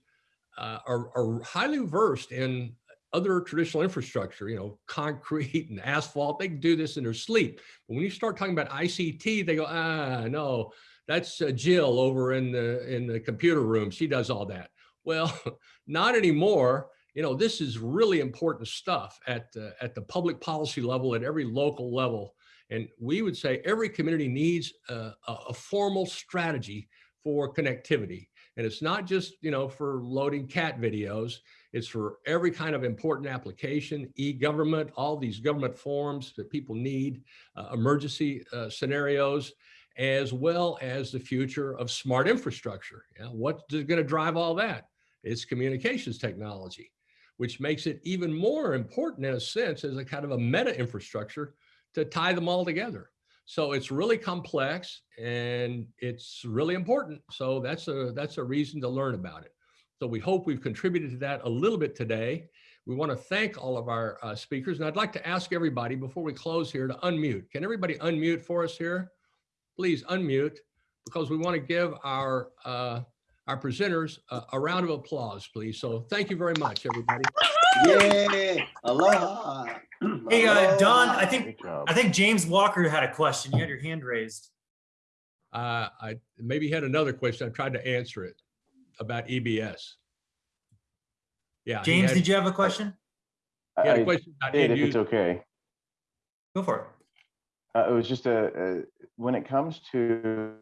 uh, are, are highly versed in other traditional infrastructure, you know, concrete and asphalt, they can do this in their sleep. But when you start talking about ICT, they go, ah, no, that's uh, Jill over in the, in the computer room. She does all that. Well, not anymore. You know, this is really important stuff at, uh, at the public policy level, at every local level. And we would say every community needs a, a formal strategy for connectivity. And it's not just, you know, for loading cat videos. It's for every kind of important application, e-government, all these government forms that people need, uh, emergency uh, scenarios, as well as the future of smart infrastructure. Yeah, what's going to drive all that? It's communications technology, which makes it even more important in a sense as a kind of a meta infrastructure to tie them all together. So it's really complex and it's really important. So that's a that's a reason to learn about it. So we hope we've contributed to that a little bit today. We want to thank all of our uh, speakers. And I'd like to ask everybody before we close here to unmute. Can everybody unmute for us here? Please unmute because we want to give our uh, our presenters a, a round of applause, please. So thank you very much, everybody. Yay! Aloha! Hey, uh, Don, I think, I think James Walker had a question. You had your hand raised. Uh, I maybe had another question. I tried to answer it about EBS. Yeah. James, had- did you have a question? I, had a question about did, if it's okay. Go for it. Uh, it was just a, a, when it comes to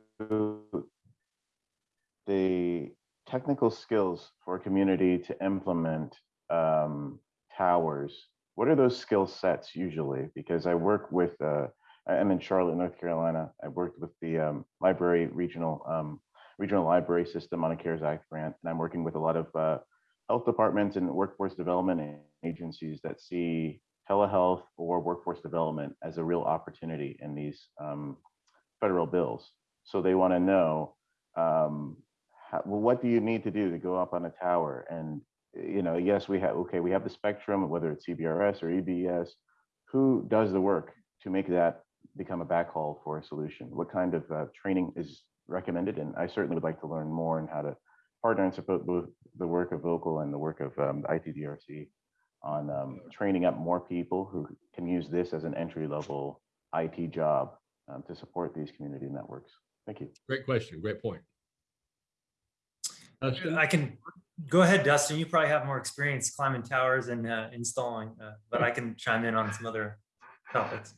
the technical skills for a community to implement um, towers, what are those skill sets usually? Because I work with, uh, I'm in Charlotte, North Carolina. I worked with the um, library regional um, regional library system on a CARES Act grant, and I'm working with a lot of uh, health departments and workforce development agencies that see telehealth or workforce development as a real opportunity in these um, federal bills. So they want to know, um, how, well, what do you need to do to go up on a tower? And you know, yes, we have okay, we have the spectrum, whether it's CBRS or EBS. Who does the work to make that become a backhaul for a solution? What kind of uh, training is recommended? And I certainly would like to learn more on how to partner and support both the work of Voqal and the work of um, ITDRC on um, training up more people who can use this as an entry level IT job um, to support these community networks. Thank you. Great question. Great point. Dustin? I can, go ahead, Dustin. You probably have more experience climbing towers and uh, installing, uh, but I can chime in on some other topics.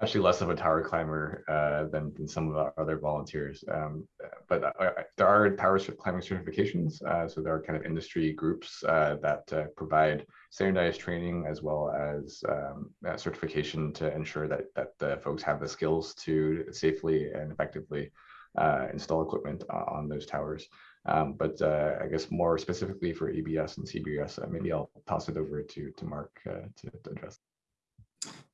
actually less of a tower climber uh, than, than some of our other volunteers. Um, but there are tower climbing certifications. Uh, so there are kind of industry groups uh, that uh, provide standardized training as well as um, uh, certification to ensure that, that the folks have the skills to safely and effectively uh, install equipment on those towers. Um, but uh, I guess more specifically for EBS and CBS, uh, maybe I'll toss it over to, to Mark uh, to, to address.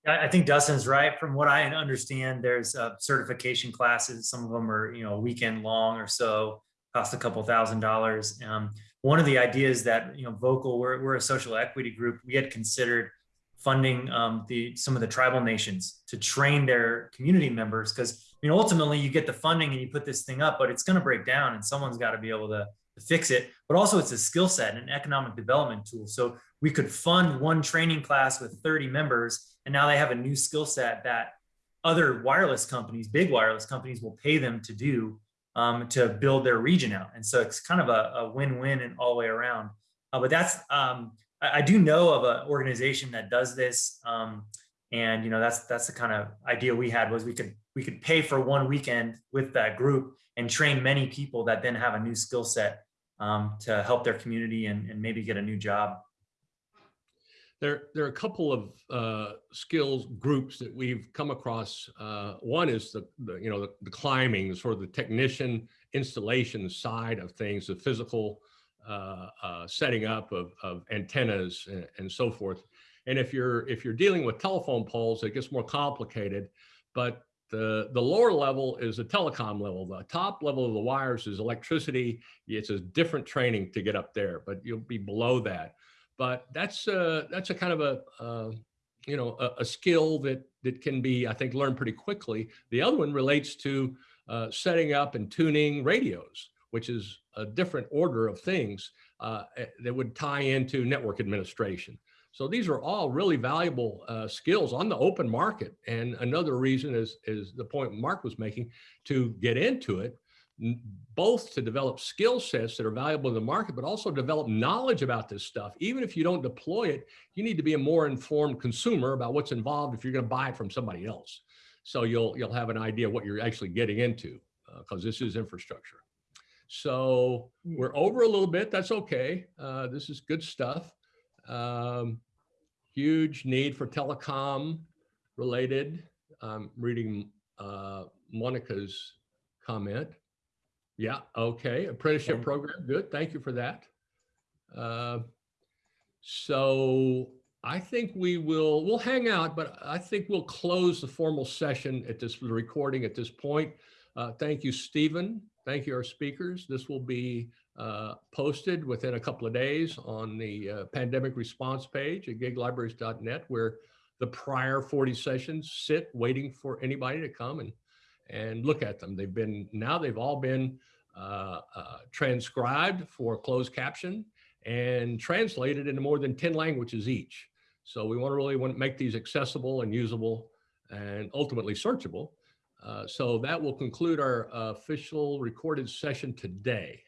I, think Dustin's right. From what I understand, there's uh, certification classes. Some of them are, you know, a weekend long or so, cost a couple thousand dollars. Um, one of the ideas that, you know, Voqal, we're, we're a social equity group. We had considered funding um, the some of the tribal nations to train their community members because you know ultimately you get the funding and you put this thing up, but it's going to break down and someone's got to be able to, to fix it. But also it's a skill set and an economic development tool. So we could fund one training class with 30 members and now they have a new skill set that other wireless companies big wireless companies will pay them to do um, to build their region out and so it's kind of a, a win-win and all the way around uh, but that's um, I, do know of an organization that does this um, and you know that's that's the kind of idea we had was we could we could pay for one weekend with that group and train many people that then have a new skill set um, to help their community and, and maybe get a new job. There, there are a couple of uh, skills groups that we've come across. Uh, one is the, the you know, the, the climbing, the sort of the technician installation side of things, the physical setting up of, of antennas and, and so forth. And if you're if you're dealing with telephone poles, it gets more complicated. But the the lower level is the telecom level. The top level of the wires is electricity. It's a different training to get up there, but you'll be below that but that's uh, that's a kind of a uh, you know a, a, skill that that can be I think learned pretty quickly. The other one relates to uh, setting up and tuning radios, which is a different order of things uh, eh, that would tie into network administration. So these are all really valuable uh, skills on the open market. And another reason is is the point Mark was making to get into it both to develop skill sets that are valuable in the market, but also develop knowledge about this stuff. Even if you don't deploy it, you need to be a more informed consumer about what's involved if you're going to buy it from somebody else. So you'll you'll have an idea what you're actually getting into because uh, this is infrastructure. So we're over a little bit. That's okay. Uh, this is good stuff. Um, huge need for telecom related. I'm reading uh, Monica's comment. Yeah, okay, apprenticeship Okay. program, good, thank you for that. Uh, So I think we will, we'll hang out, but I think we'll close the formal session at this, recording at this point. Uh, Thank you, Stephen, thank you, our speakers. This will be uh, posted within a couple of days on the uh, pandemic response page at giglibraries.net where the prior 40 sessions sit waiting for anybody to come and and look at them. They've been, now they've all been uh, uh, transcribed for closed caption and translated into more than 10 languages each. So we want to really want to make these accessible and usable and ultimately searchable. Uh, so that will conclude our official recorded session today.